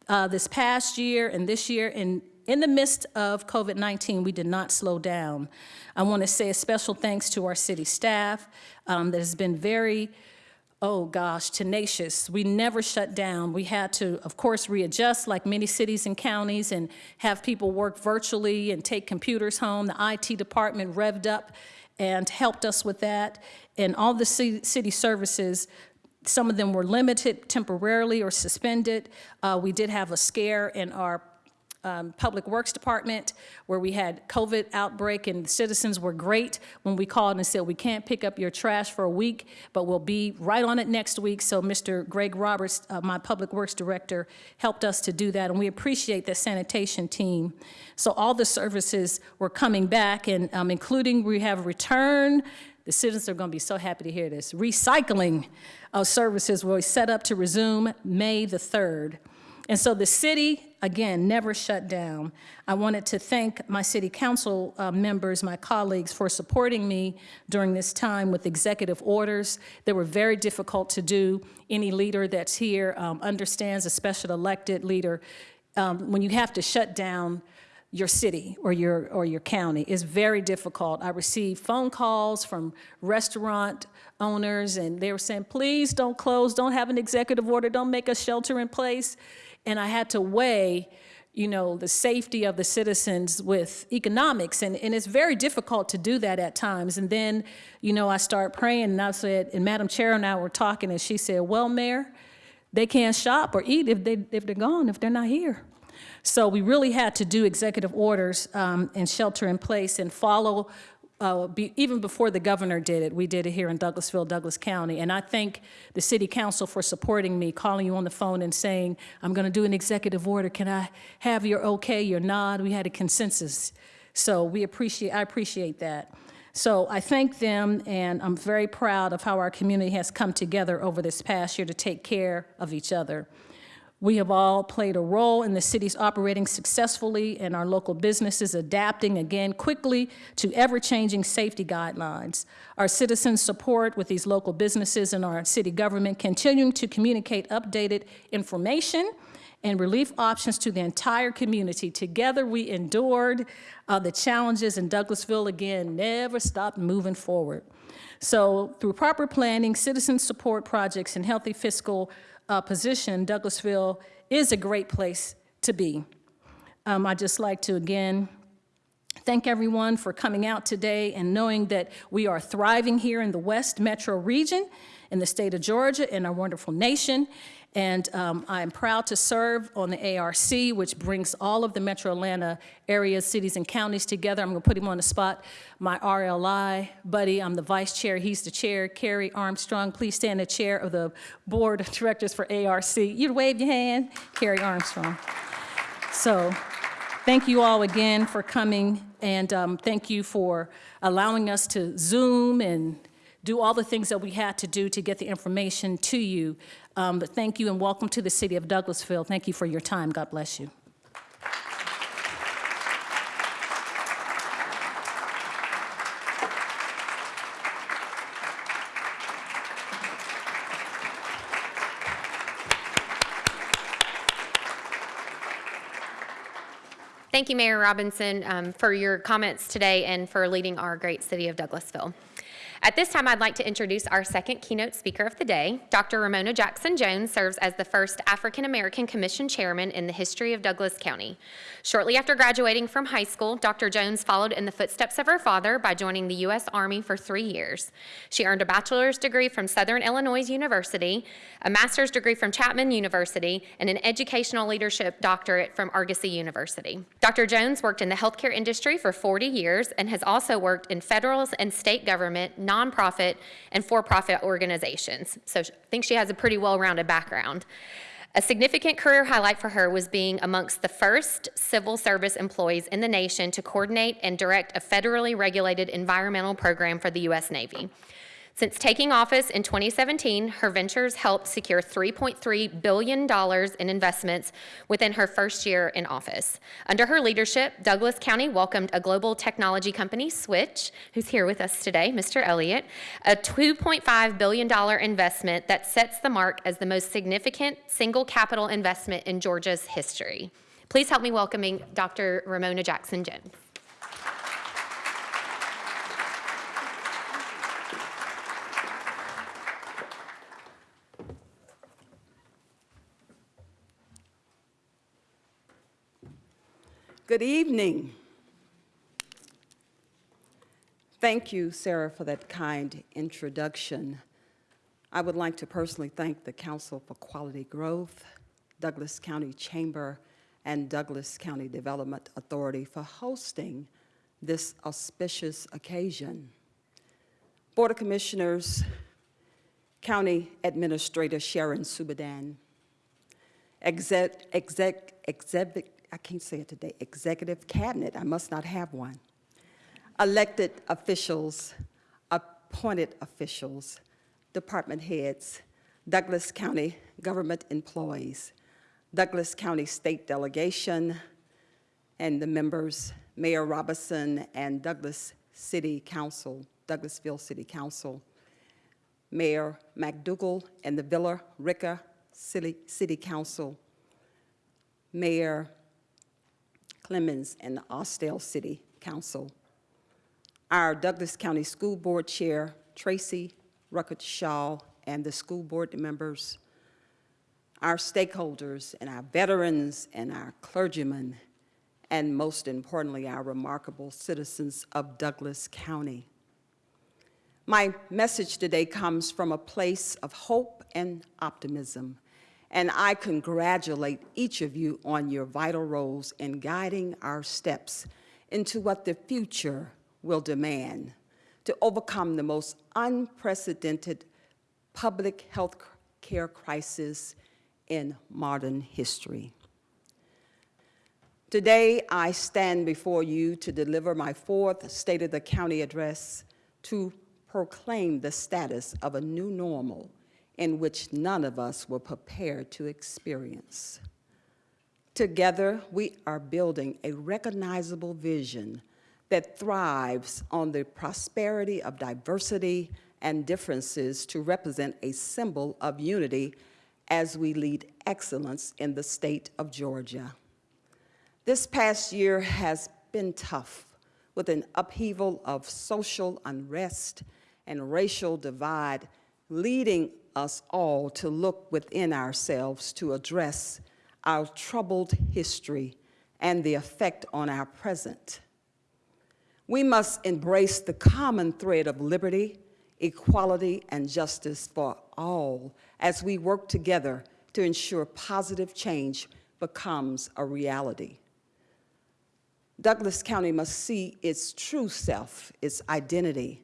uh, this past year and this year. And in the midst of COVID-19, we did not slow down. I want to say a special thanks to our city staff um, that has been very oh gosh, tenacious. We never shut down. We had to, of course, readjust like many cities and counties and have people work virtually and take computers home. The IT department revved up and helped us with that. And all the city, services, some of them were limited temporarily or suspended. Uh, we did have a scare in our um, Public Works Department where we had COVID outbreak and the citizens were great when we called and said, we can't pick up your trash for a week, but we'll be right on it next week. So Mr. Greg Roberts, uh, my Public Works Director, helped us to do that and we appreciate the sanitation team. So all the services were coming back and um, including we have return the citizens are going to be so happy to hear this. Recycling of services will be set up to resume May the 3rd. And so the city, again, never shut down. I wanted to thank my city council uh, members, my colleagues, for supporting me during this time with executive orders that were very difficult to do. Any leader that's here um, understands, a special elected leader, um, when you have to shut down your city or your, or your county is very difficult. I received phone calls from restaurant owners and they were saying, please don't close, don't have an executive order, don't make a shelter in place. And I had to weigh, you know, the safety of the citizens with economics. And, and it's very difficult to do that at times. And then, you know, I start praying and I said, and Madam Chair and I were talking and she said, well, Mayor, they can't shop or eat if, they, if they're gone, if they're not here. So we really had to do executive orders um, and shelter in place and follow uh, be, even before the governor did it, we did it here in Douglasville, Douglas County. And I thank the city council for supporting me, calling you on the phone and saying, I'm gonna do an executive order. Can I have your okay, your nod? We had a consensus. So we appreciate, I appreciate that. So I thank them and I'm very proud of how our community has come together over this past year to take care of each other. We have all played a role in the city's operating successfully and our local businesses adapting again quickly to ever-changing safety guidelines. Our citizens' support with these local businesses and our city government continuing to communicate updated information and relief options to the entire community. Together we endured uh, the challenges in Douglasville again, never stopped moving forward. So through proper planning, citizen support projects, and healthy fiscal uh, position, Douglasville is a great place to be. Um, I'd just like to again thank everyone for coming out today and knowing that we are thriving here in the West Metro region in the state of Georgia in our wonderful nation. And um, I'm proud to serve on the ARC, which brings all of the metro Atlanta areas, cities, and counties together. I'm going to put him on the spot. My RLI buddy, I'm the vice chair, he's the chair. Kerry Armstrong, please stand the chair of the board of directors for ARC. You'd wave your hand, Kerry Armstrong. So thank you all again for coming, and um, thank you for allowing us to Zoom and do all the things that we had to do to get the information to you. Um, But thank you and welcome to the city of Douglasville. Thank you for your time. God bless you. Thank you, Mayor Robinson, um, for your comments today and for leading our great city of Douglasville. At this time, I'd like to introduce our second keynote speaker of the day. Dr. Romona Jackson Jones serves as the first African American Commission Chairman in the history of Douglas County. Shortly after graduating from high school, Dr. Jones followed in the footsteps of her father by joining the U.S. Army for three years. She earned a bachelor's degree from Southern Illinois University, a master's degree from Chapman University, and an educational leadership doctorate from Argosy University. Dr. Jones worked in the healthcare industry for 40 years and has also worked in federal and state government, nonprofit, and for-profit organizations. So I think she has a pretty well-rounded background. A significant career highlight for her was being amongst the first civil service employees in the nation to coordinate and direct a federally regulated environmental program for the U.S. Navy. Since taking office in 2017, her ventures helped secure $3.3 billion in investments within her first year in office. Under her leadership, Douglas County welcomed a global technology company, Switch, who's here with us today, Mr. Elliott, a $2.5 billion investment that sets the mark as the most significant single capital investment in Georgia's history. Please help me welcoming Dr. Romona Jackson Good evening. Thank you, Sarah, for that kind introduction. I would like to personally thank the Council for Quality Growth, Douglas County Chamber, and Douglas County Development Authority for hosting this auspicious occasion. Board of Commissioners, County Administrator Sharon Subadan, exec, exec, exec, I can't say it today, executive cabinet, I must not have one, elected officials, appointed officials, department heads, Douglas County government employees, Douglas County State Delegation, and the members, Mayor Robinson and Douglas City Council, Douglasville City Council, Mayor McDougal and the Villa Rica City, City Council, Mayor Clemons and the Austell City Council, our Douglas County School Board Chair, Tracy Ruckert Shaw, and the school board members, our stakeholders and our veterans and our clergymen, and most importantly, our remarkable citizens of Douglas County. My message today comes from a place of hope and optimism, and I congratulate each of you on your vital roles in guiding our steps into what the future will demand to overcome the most unprecedented public health care crisis in modern history. Today, I stand before you to deliver my fourth State of the County address to proclaim the status of a new normal in which none of us were prepared to experience. Together, we are building a recognizable vision that thrives on the prosperity of diversity and differences to represent a symbol of unity as we lead excellence in the state of Georgia. This past year has been tough with an upheaval of social unrest and racial divide, leading us all to look within ourselves to address our troubled history and the effect on our present. We must embrace the common thread of liberty, equality, and justice for all as we work together to ensure positive change becomes a reality. Douglas County must see its true self, its identity,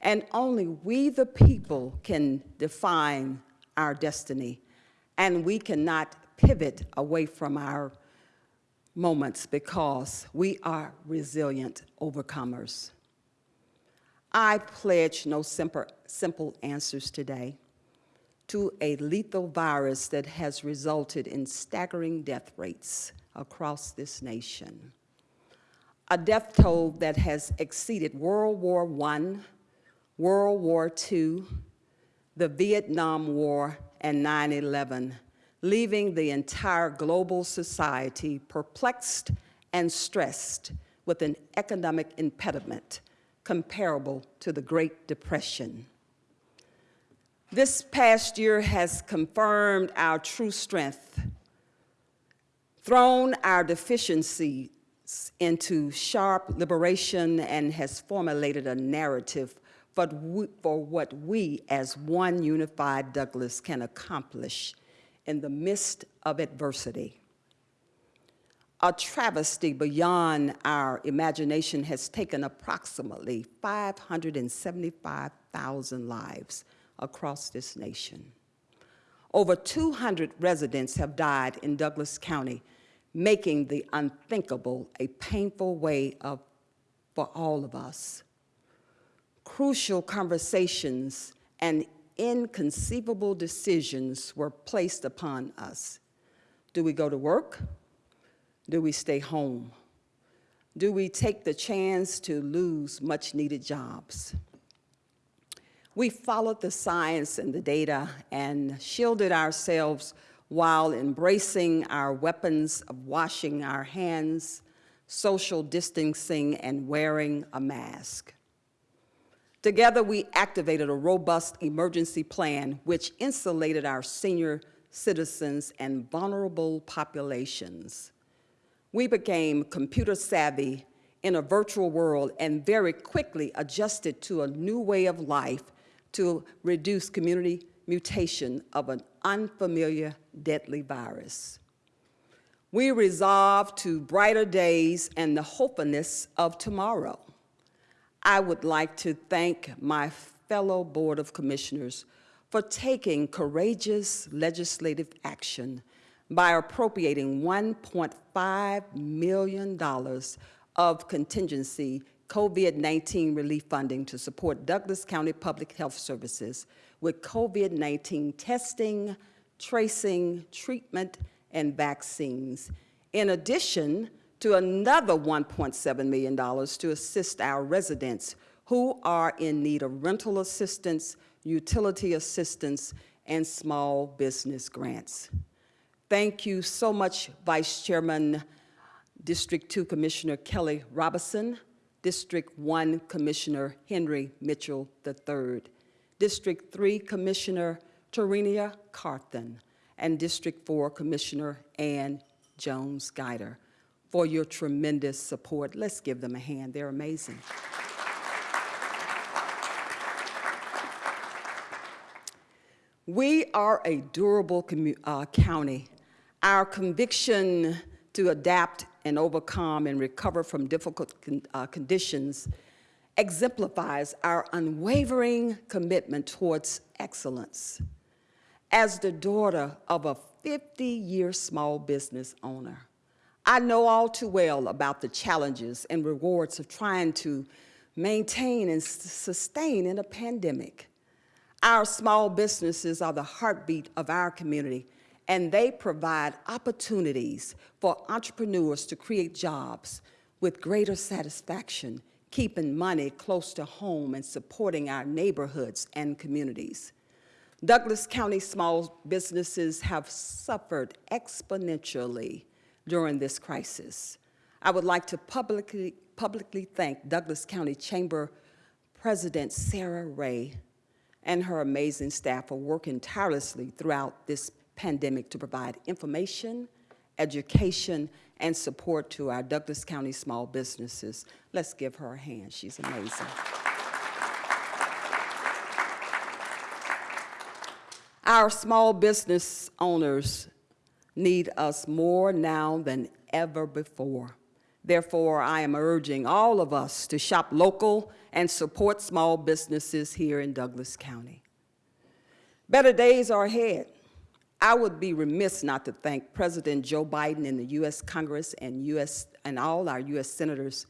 and only we, the people, can define our destiny, and we cannot pivot away from our moments because we are resilient overcomers. I pledge no simple, simple answers today to a lethal virus that has resulted in staggering death rates across this nation. A death toll that has exceeded World War I, World War II, the Vietnam War, and 9-11, leaving the entire global society perplexed and stressed with an economic impediment comparable to the Great Depression. This past year has confirmed our true strength, thrown our deficiencies into sharp liberation, and has formulated a narrative for, for what we as one unified Douglas can accomplish in the midst of adversity. A travesty beyond our imagination has taken approximately 575,000 lives across this nation. Over 200 residents have died in Douglas County, making the unthinkable a painful way of, for all of us. Crucial conversations and inconceivable decisions were placed upon us. Do we go to work? Do we stay home? Do we take the chance to lose much needed jobs? We followed the science and the data and shielded ourselves while embracing our weapons of washing our hands, social distancing, and wearing a mask. Together, we activated a robust emergency plan which insulated our senior citizens and vulnerable populations. We became computer savvy in a virtual world and very quickly adjusted to a new way of life to reduce community mutation of an unfamiliar deadly virus. We resolved to brighter days and the hopefulness of tomorrow. I would like to thank my fellow Board of Commissioners for taking courageous legislative action by appropriating $1.5 million of contingency COVID-19 relief funding to support Douglas County Public Health Services with COVID-19 testing, tracing, treatment, and vaccines. In addition to another $1.7 million to assist our residents who are in need of rental assistance, utility assistance, and small business grants. Thank you so much, Vice Chairman, District 2 Commissioner Kelly Robinson, District 1 Commissioner Henry Mitchell III, District 3 Commissioner Tarenia Carthen, and District 4 Commissioner Ann Jones Guider for your tremendous support. Let's give them a hand. They're amazing. We are a durable uh, county our conviction to adapt and overcome and recover from difficult con uh, conditions exemplifies our unwavering commitment towards excellence. As the daughter of a 50-year small business owner, I know all too well about the challenges and rewards of trying to maintain and sustain in a pandemic. Our small businesses are the heartbeat of our community and they provide opportunities for entrepreneurs to create jobs with greater satisfaction, keeping money close to home and supporting our neighborhoods and communities. Douglas County small businesses have suffered exponentially during this crisis. I would like to publicly, publicly thank Douglas County Chamber President Sarah Ray and her amazing staff for working tirelessly throughout this pandemic to provide information, education, and support to our Douglas County small businesses. Let's give her a hand. She's amazing. Our small business owners need us more now than ever before. Therefore, I am urging all of us to shop local and support small businesses here in Douglas County. Better days are ahead. I would be remiss not to thank President Joe Biden and the U.S. Congress and, US, and all our U.S. senators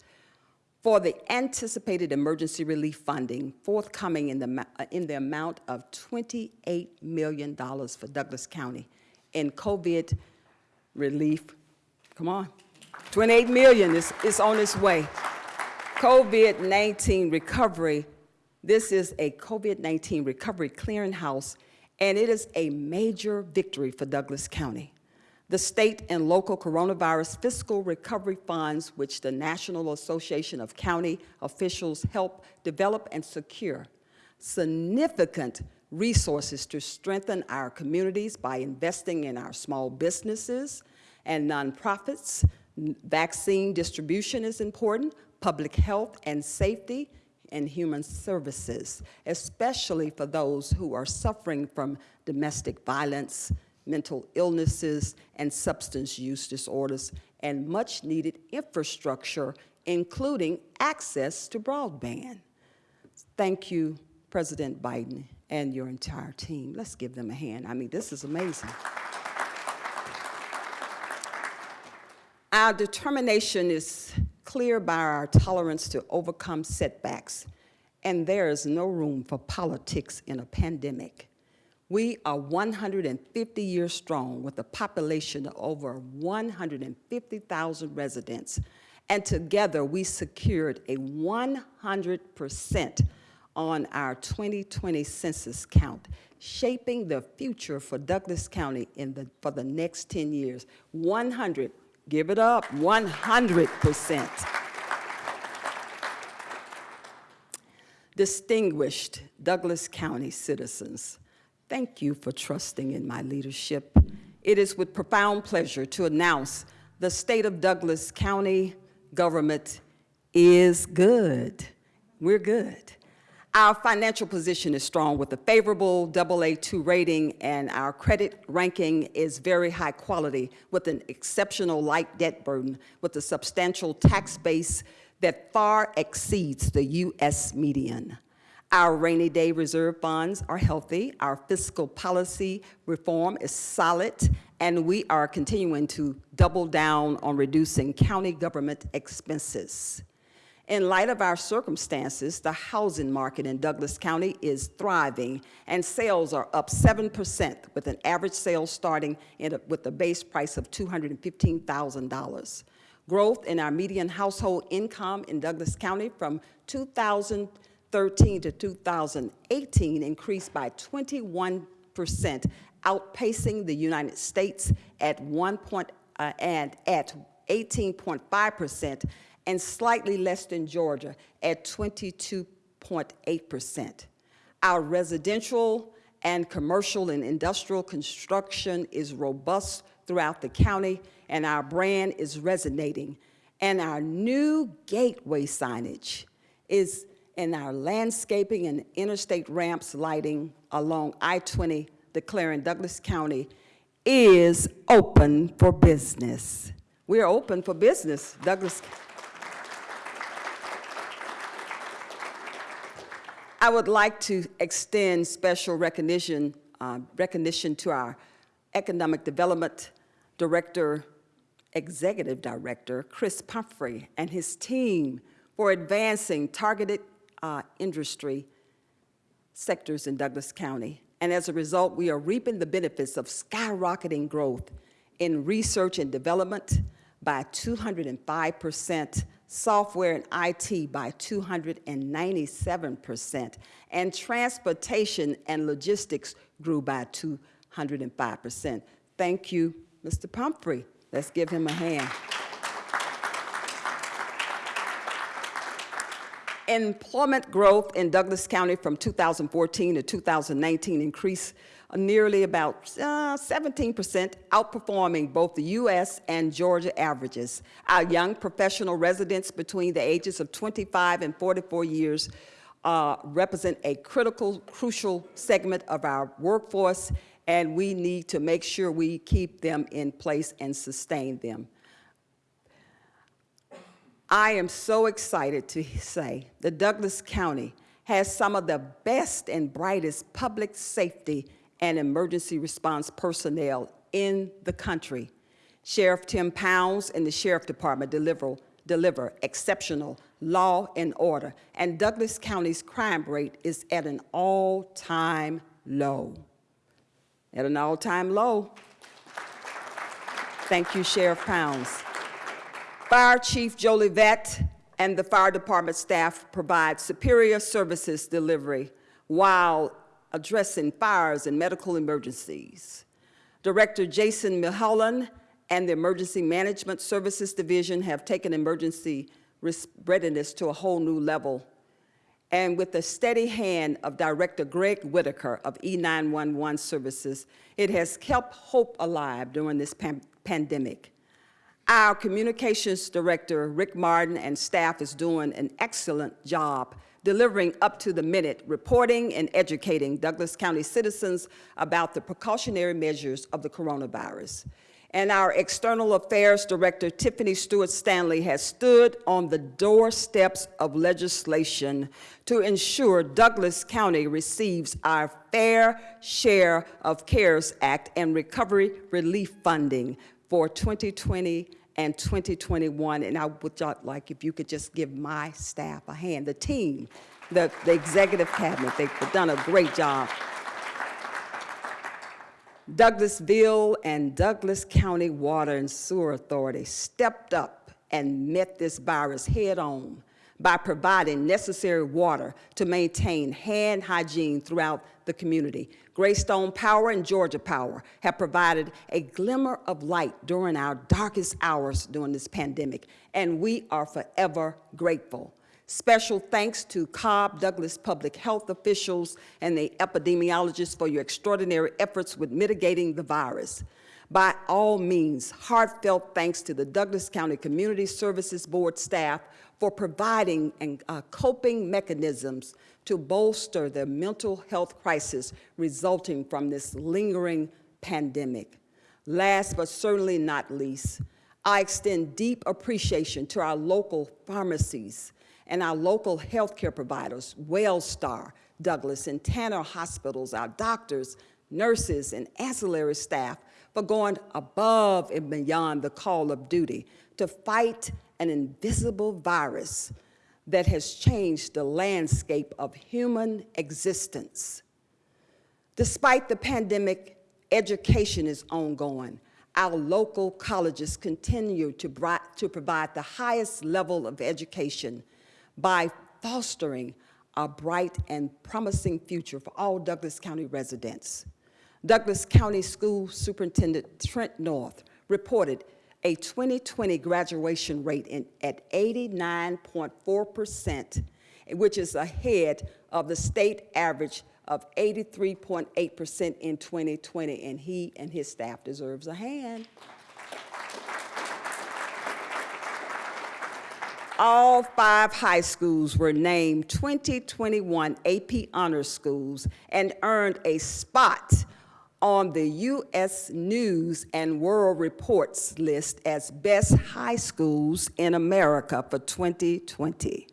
for the anticipated emergency relief funding forthcoming in the, in the amount of $28 million for Douglas County in COVID relief. Come on. 28 million is, is on its way. COVID-19 recovery. This is a COVID-19 recovery clearinghouse, and it is a major victory for Douglas County. The state and local coronavirus fiscal recovery funds, which the National Association of County Officials help develop and secure, significant resources to strengthen our communities by investing in our small businesses and nonprofits. Vaccine distribution is important, public health and safety, and human services, especially for those who are suffering from domestic violence, mental illnesses, and substance use disorders, and much needed infrastructure, including access to broadband. Thank you, President Biden and your entire team. Let's give them a hand. I mean, this is amazing. Our determination is clear by our tolerance to overcome setbacks, and there is no room for politics in a pandemic. We are 150 years strong with a population of over 150,000 residents, and together we secured a 100% on our 2020 census count, shaping the future for Douglas County in the, for the next 10 years. 100, give it up, 100%. Distinguished Douglas County citizens, thank you for trusting in my leadership. It is with profound pleasure to announce the state of Douglas County government is good. We're good. Our financial position is strong with a favorable AA2 rating and our credit ranking is very high quality with an exceptional light debt burden with a substantial tax base that far exceeds the U.S. median. Our rainy day reserve funds are healthy, our fiscal policy reform is solid, and we are continuing to double down on reducing county government expenses. In light of our circumstances, the housing market in Douglas County is thriving and sales are up 7% with an average sale starting a, with a base price of $215,000. Growth in our median household income in Douglas County from 2013 to 2018 increased by 21%, outpacing the United States at one point, uh, and at 18.5% and slightly less than Georgia at 22.8%. Our residential and commercial and industrial construction is robust throughout the county and our brand is resonating. And our new gateway signage is in our landscaping and interstate ramps lighting along I-20 declaring Douglas County is open for business. We are open for business, Douglas I would like to extend special recognition, uh, recognition to our Economic Development Director, Executive Director, Chris Pumphrey, and his team for advancing targeted uh, industry sectors in Douglas County. And as a result, we are reaping the benefits of skyrocketing growth in research and development by 205 percent software and IT by 297%, and transportation and logistics grew by 205%. Thank you, Mr. Pumphrey. Let's give him a hand. Employment growth in Douglas County from 2014 to 2019 increased nearly about 17%, uh, outperforming both the U.S. and Georgia averages. Our young professional residents between the ages of 25 and 44 years uh, represent a critical, crucial segment of our workforce, and we need to make sure we keep them in place and sustain them. I am so excited to say that Douglas County has some of the best and brightest public safety and emergency response personnel in the country. Sheriff Tim Pounds and the Sheriff Department deliver, deliver exceptional law and order, and Douglas County's crime rate is at an all-time low. At an all-time low. Thank you, Sheriff Pounds. Fire Chief Vett and the fire department staff provide superior services delivery while addressing fires and medical emergencies. Director Jason Mulholland and the Emergency Management Services Division have taken emergency readiness to a whole new level. And with the steady hand of Director Greg Whitaker of E911 Services, it has kept hope alive during this pan pandemic. Our communications director, Rick Martin, and staff is doing an excellent job delivering up to the minute reporting and educating Douglas County citizens about the precautionary measures of the coronavirus. And our External Affairs Director, Tiffany Stewart Stanley, has stood on the doorsteps of legislation to ensure Douglas County receives our fair share of CARES Act and recovery relief funding for 2020 and 2021. And I would like if you could just give my staff a hand, the team, the, the executive cabinet, they've done a great job. Douglasville and Douglas County Water and Sewer Authority stepped up and met this virus head on by providing necessary water to maintain hand hygiene throughout the community. Greystone Power and Georgia Power have provided a glimmer of light during our darkest hours during this pandemic, and we are forever grateful. Special thanks to Cobb Douglas public health officials and the epidemiologists for your extraordinary efforts with mitigating the virus. By all means, heartfelt thanks to the Douglas County Community Services Board staff for providing and, uh, coping mechanisms to bolster the mental health crisis resulting from this lingering pandemic. Last but certainly not least, I extend deep appreciation to our local pharmacies and our local healthcare providers, Wellstar, Douglas, and Tanner hospitals, our doctors, nurses, and ancillary staff for going above and beyond the call of duty to fight an invisible virus that has changed the landscape of human existence. Despite the pandemic, education is ongoing. Our local colleges continue to, to provide the highest level of education by fostering a bright and promising future for all Douglas County residents. Douglas County School Superintendent Trent North reported a 2020 graduation rate in, at 89.4%, which is ahead of the state average of 83.8% in 2020, and he and his staff deserves a hand. All five high schools were named 2021 AP Honor Schools and earned a spot on the U.S. News and World Reports list as best high schools in America for 2020.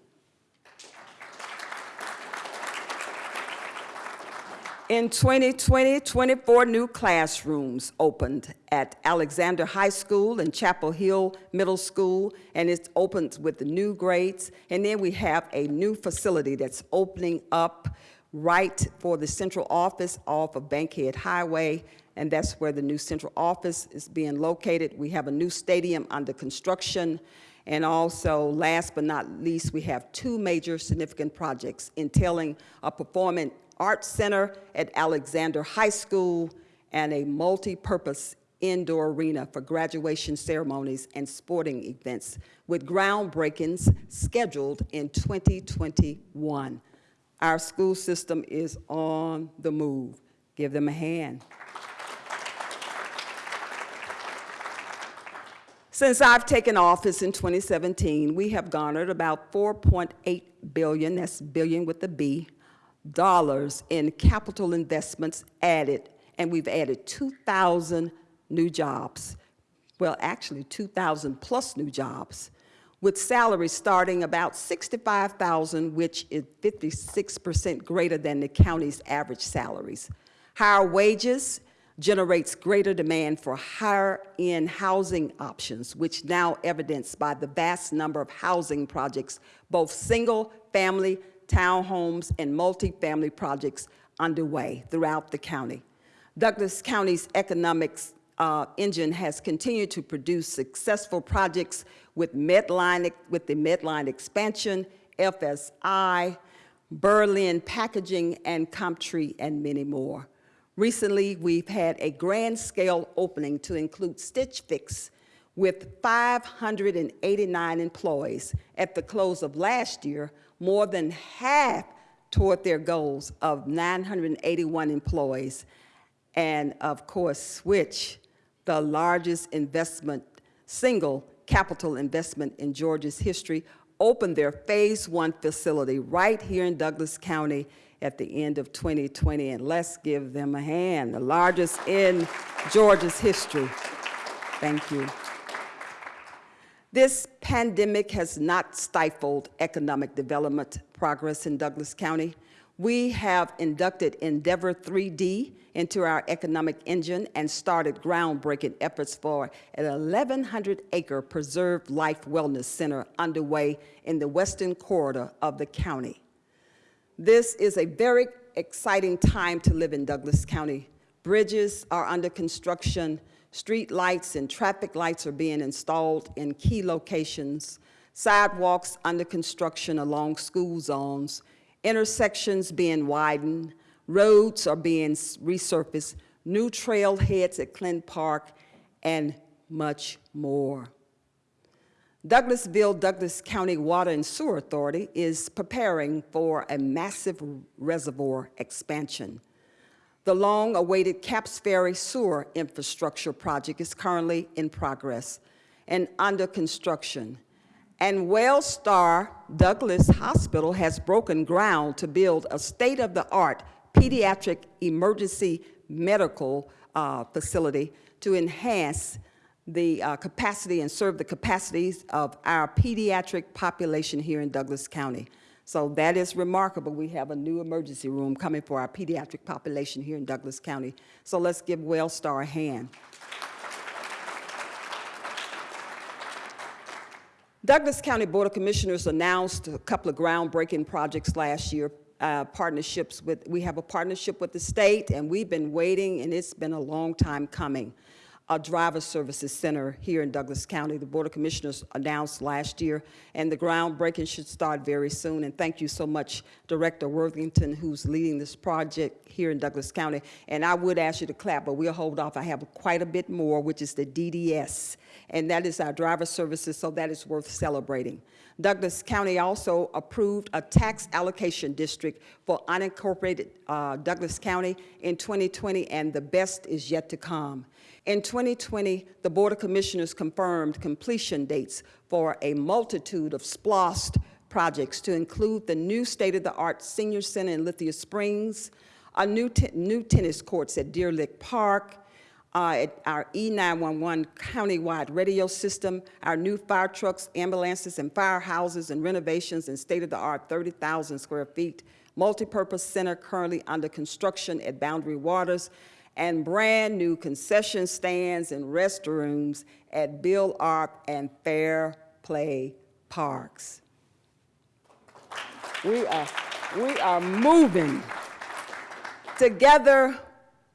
In 2020, 24 new classrooms opened at Alexander High School and Chapel Hill Middle School, and it's opened with the new grades. And then we have a new facility that's opening up right for the central office off of Bankhead Highway, and that's where the new central office is being located. We have a new stadium under construction, and also, last but not least, we have two major significant projects entailing a performing Arts Center at Alexander High School, and a multi-purpose indoor arena for graduation ceremonies and sporting events with groundbreakings scheduled in 2021. Our school system is on the move. Give them a hand. Since I've taken office in 2017, we have garnered about 4.8 billion, that's billion with a B, dollars in capital investments added, and we've added 2,000 new jobs. Well, actually, 2,000 plus new jobs, with salaries starting about 65,000, which is 56% greater than the county's average salaries. Higher wages generates greater demand for higher-end housing options, which now evidenced by the vast number of housing projects, both single-family, townhomes, and multifamily projects underway throughout the county. Douglas County's economics uh, engine has continued to produce successful projects with Medline, with the Medline expansion, FSI, Berlin Packaging, and Comtree, and many more. Recently, we've had a grand scale opening to include Stitch Fix with 589 employees. At the close of last year, more than half toward their goals of 981 employees. And of course, Switch, the largest investment, single capital investment in Georgia's history, opened their phase one facility right here in Douglas County at the end of 2020, and let's give them a hand, the largest in Georgia's history. Thank you. This pandemic has not stifled economic development progress in Douglas County. We have inducted Endeavor 3D into our economic engine and started groundbreaking efforts for an 1,100-acre preserved life wellness center underway in the western corridor of the county. This is a very exciting time to live in Douglas County. Bridges are under construction, street lights and traffic lights are being installed in key locations, sidewalks under construction along school zones, intersections being widened, roads are being resurfaced, new trailheads at Clint Park, and much more. Douglasville Douglas County Water and Sewer Authority is preparing for a massive reservoir expansion. The long-awaited Capps Ferry sewer infrastructure project is currently in progress and under construction. And WellStar Douglas Hospital has broken ground to build a state-of-the-art pediatric emergency medical uh, facility to enhance the uh, capacity and serve the capacities of our pediatric population here in Douglas County. So that is remarkable. We have a new emergency room coming for our pediatric population here in Douglas County. So let's give WellStar a hand. Douglas County Board of Commissioners announced a couple of groundbreaking projects last year, uh, partnerships with, we have a partnership with the state and we've been waiting and it's been a long time coming a driver services center here in Douglas County. The Board of Commissioners announced last year, and the groundbreaking should start very soon. And thank you so much, Director Worthington, who's leading this project here in Douglas County. And I would ask you to clap, but we'll hold off. I have quite a bit more, which is the DDS, and that is our driver services, so that is worth celebrating. Douglas County also approved a tax allocation district for unincorporated uh, Douglas County in 2020, and the best is yet to come. In 2020, the Board of Commissioners confirmed completion dates for a multitude of SPLOST projects to include the new state-of-the-art senior center in Lithia Springs, a new, new tennis courts at Deer Lick Park, uh, our E911 countywide radio system, our new fire trucks, ambulances, and firehouses and renovations in state-of-the-art 30,000 square feet, multipurpose center currently under construction at Boundary Waters, and brand new concession stands and restrooms at Bill Arp and Fair Play Parks. We are, we are moving. Together,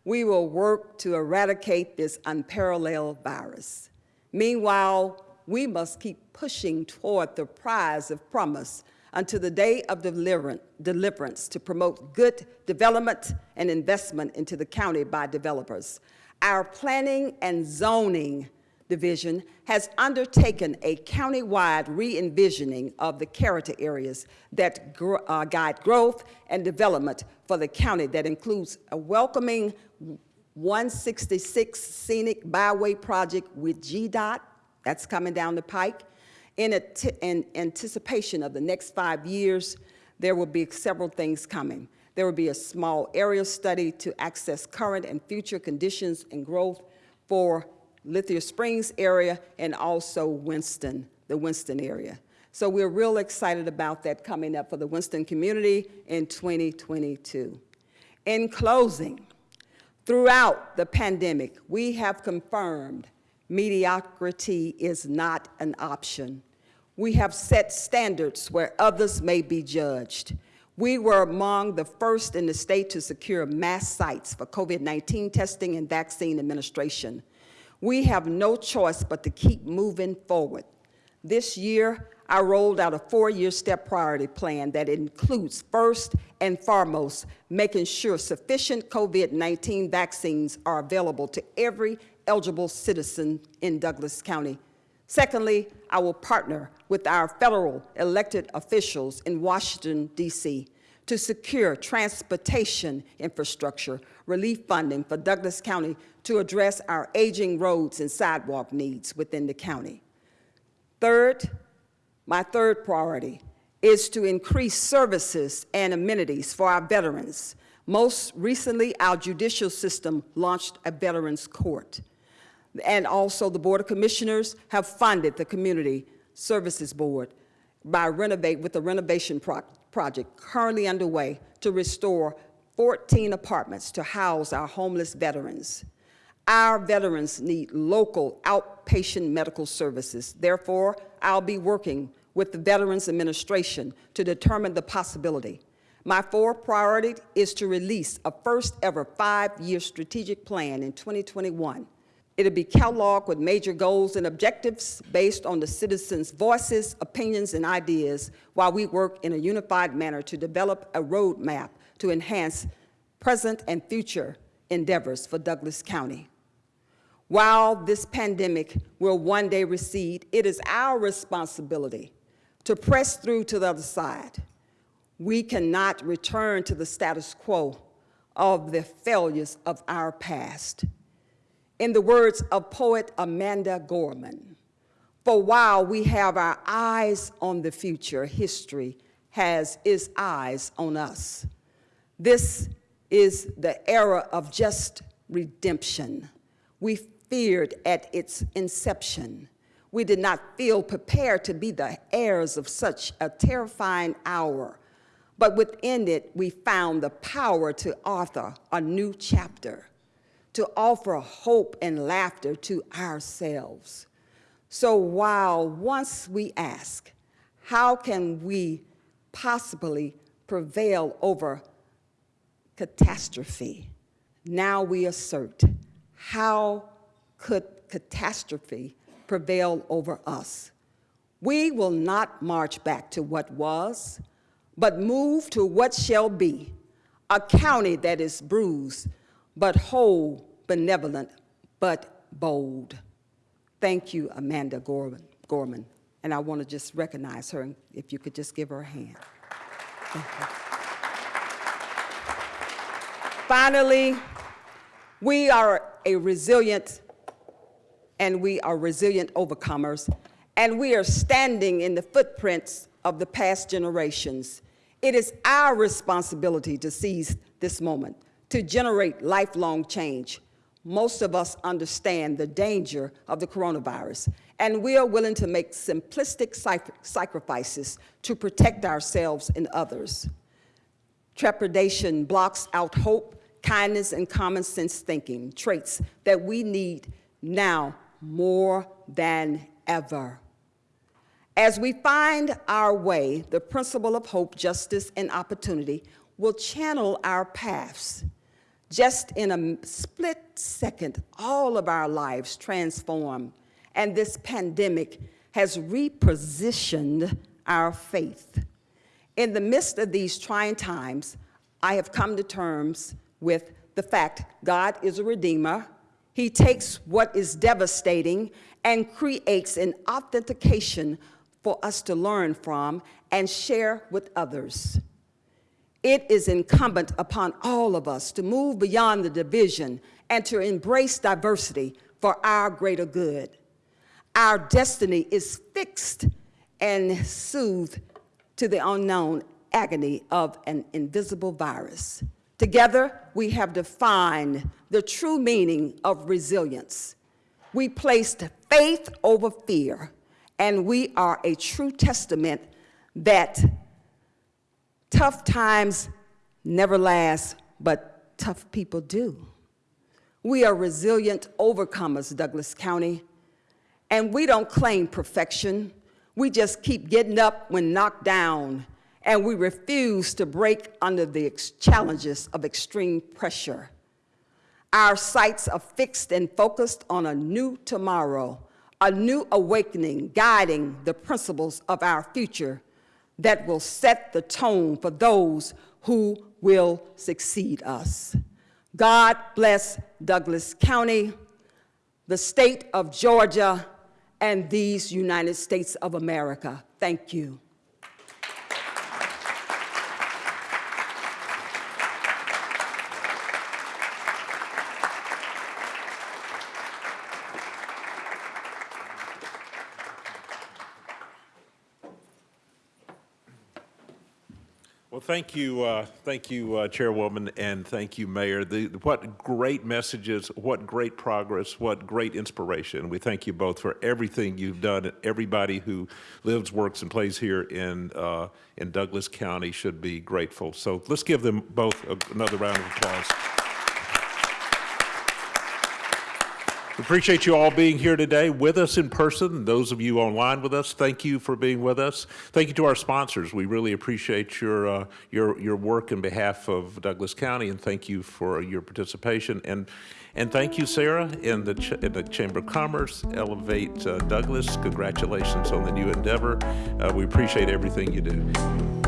we will work to eradicate this unparalleled virus. Meanwhile, we must keep pushing toward the prize of promise until the day of deliverance to promote good development and investment into the county by developers. Our planning and zoning division has undertaken a countywide re-envisioning of the character areas that uh, guide growth and development for the county that includes a welcoming 166 scenic byway project with GDOT, That's coming down the pike. In, in anticipation of the next five years, there will be several things coming. There will be a small area study to access current and future conditions and growth for Lithia Springs area and also Winston, the Winston area. So we're real excited about that coming up for the Winston community in 2022. In closing, throughout the pandemic, we have confirmed mediocrity is not an option. We have set standards where others may be judged. We were among the first in the state to secure mass sites for COVID-19 testing and vaccine administration. We have no choice but to keep moving forward. This year, I rolled out a four-year step priority plan that includes first and foremost making sure sufficient COVID-19 vaccines are available to every eligible citizen in Douglas County. Secondly, I will partner with our federal elected officials in Washington, D.C. to secure transportation infrastructure relief funding for Douglas County to address our aging roads and sidewalk needs within the county. Third, my third priority is to increase services and amenities for our veterans. Most recently, our judicial system launched a Veterans Court. And also the Board of Commissioners have funded the Community Services Board by renovate, with a renovation pro project currently underway to restore 14 apartments to house our homeless veterans. Our veterans need local outpatient medical services. Therefore, I'll be working with the Veterans Administration to determine the possibility. My fourth priority is to release a first ever five-year strategic plan in 2021. It'll be cataloged with major goals and objectives based on the citizens' voices, opinions, and ideas while we work in a unified manner to develop a roadmap to enhance present and future endeavors for Douglas County. While this pandemic will one day recede, it is our responsibility to press through to the other side. We cannot return to the status quo of the failures of our past. In the words of poet Amanda Gorman, for while we have our eyes on the future, history has its eyes on us. This is the era of just redemption. We feared at its inception. We did not feel prepared to be the heirs of such a terrifying hour. But within it, we found the power to author a new chapter, to offer hope and laughter to ourselves. So while once we ask, how can we possibly prevail over catastrophe? Now we assert, how could catastrophe prevail over us? We will not march back to what was, but move to what shall be, a county that is bruised, but whole, benevolent, but bold. Thank you, Amanda Gorman. Gorman. And I want to just recognize her, and if you could just give her a hand. Finally, we are a resilient and we are resilient overcomers, and we are standing in the footprints of the past generations. It is our responsibility to seize this moment, to generate lifelong change. Most of us understand the danger of the coronavirus, and we are willing to make simplistic sacrifices to protect ourselves and others. Trepidation blocks out hope, kindness, and common sense thinking, traits that we need now more than ever. As we find our way, the principle of hope, justice, and opportunity will channel our paths. Just in a split second, all of our lives transform, and this pandemic has repositioned our faith. In the midst of these trying times, I have come to terms with the fact God is a redeemer, he takes what is devastating and creates an authentication for us to learn from and share with others. It is incumbent upon all of us to move beyond the division and to embrace diversity for our greater good. Our destiny is fixed and soothed to the unknown agony of an invisible virus. Together, we have defined the true meaning of resilience. We placed faith over fear, and we are a true testament that tough times never last, but tough people do. We are resilient overcomers, Douglas County, and we don't claim perfection. We just keep getting up when knocked down, and we refuse to break under the challenges of extreme pressure. Our sights are fixed and focused on a new tomorrow, a new awakening guiding the principles of our future that will set the tone for those who will succeed us. God bless Douglas County, the state of Georgia, and these United States of America. Thank you. Well, thank you, uh, thank you, uh, Chairwoman, and thank you, Mayor. The, what great messages, what great progress, what great inspiration. We thank you both for everything you've done. Everybody who lives, works, and plays here in, uh, in Douglas County should be grateful. So let's give them both a- another round of applause. We Appreciate you all being here today with us in person. Those of you online with us, thank you for being with us. Thank you to our sponsors. We really appreciate your uh, your your work in behalf of Douglas County, and thank you for your participation. And and thank you, Sarah, in the Ch- in the Chamber of Commerce, Elevate uh, Douglas. Congratulations on the new endeavor. Uh, we appreciate everything you do.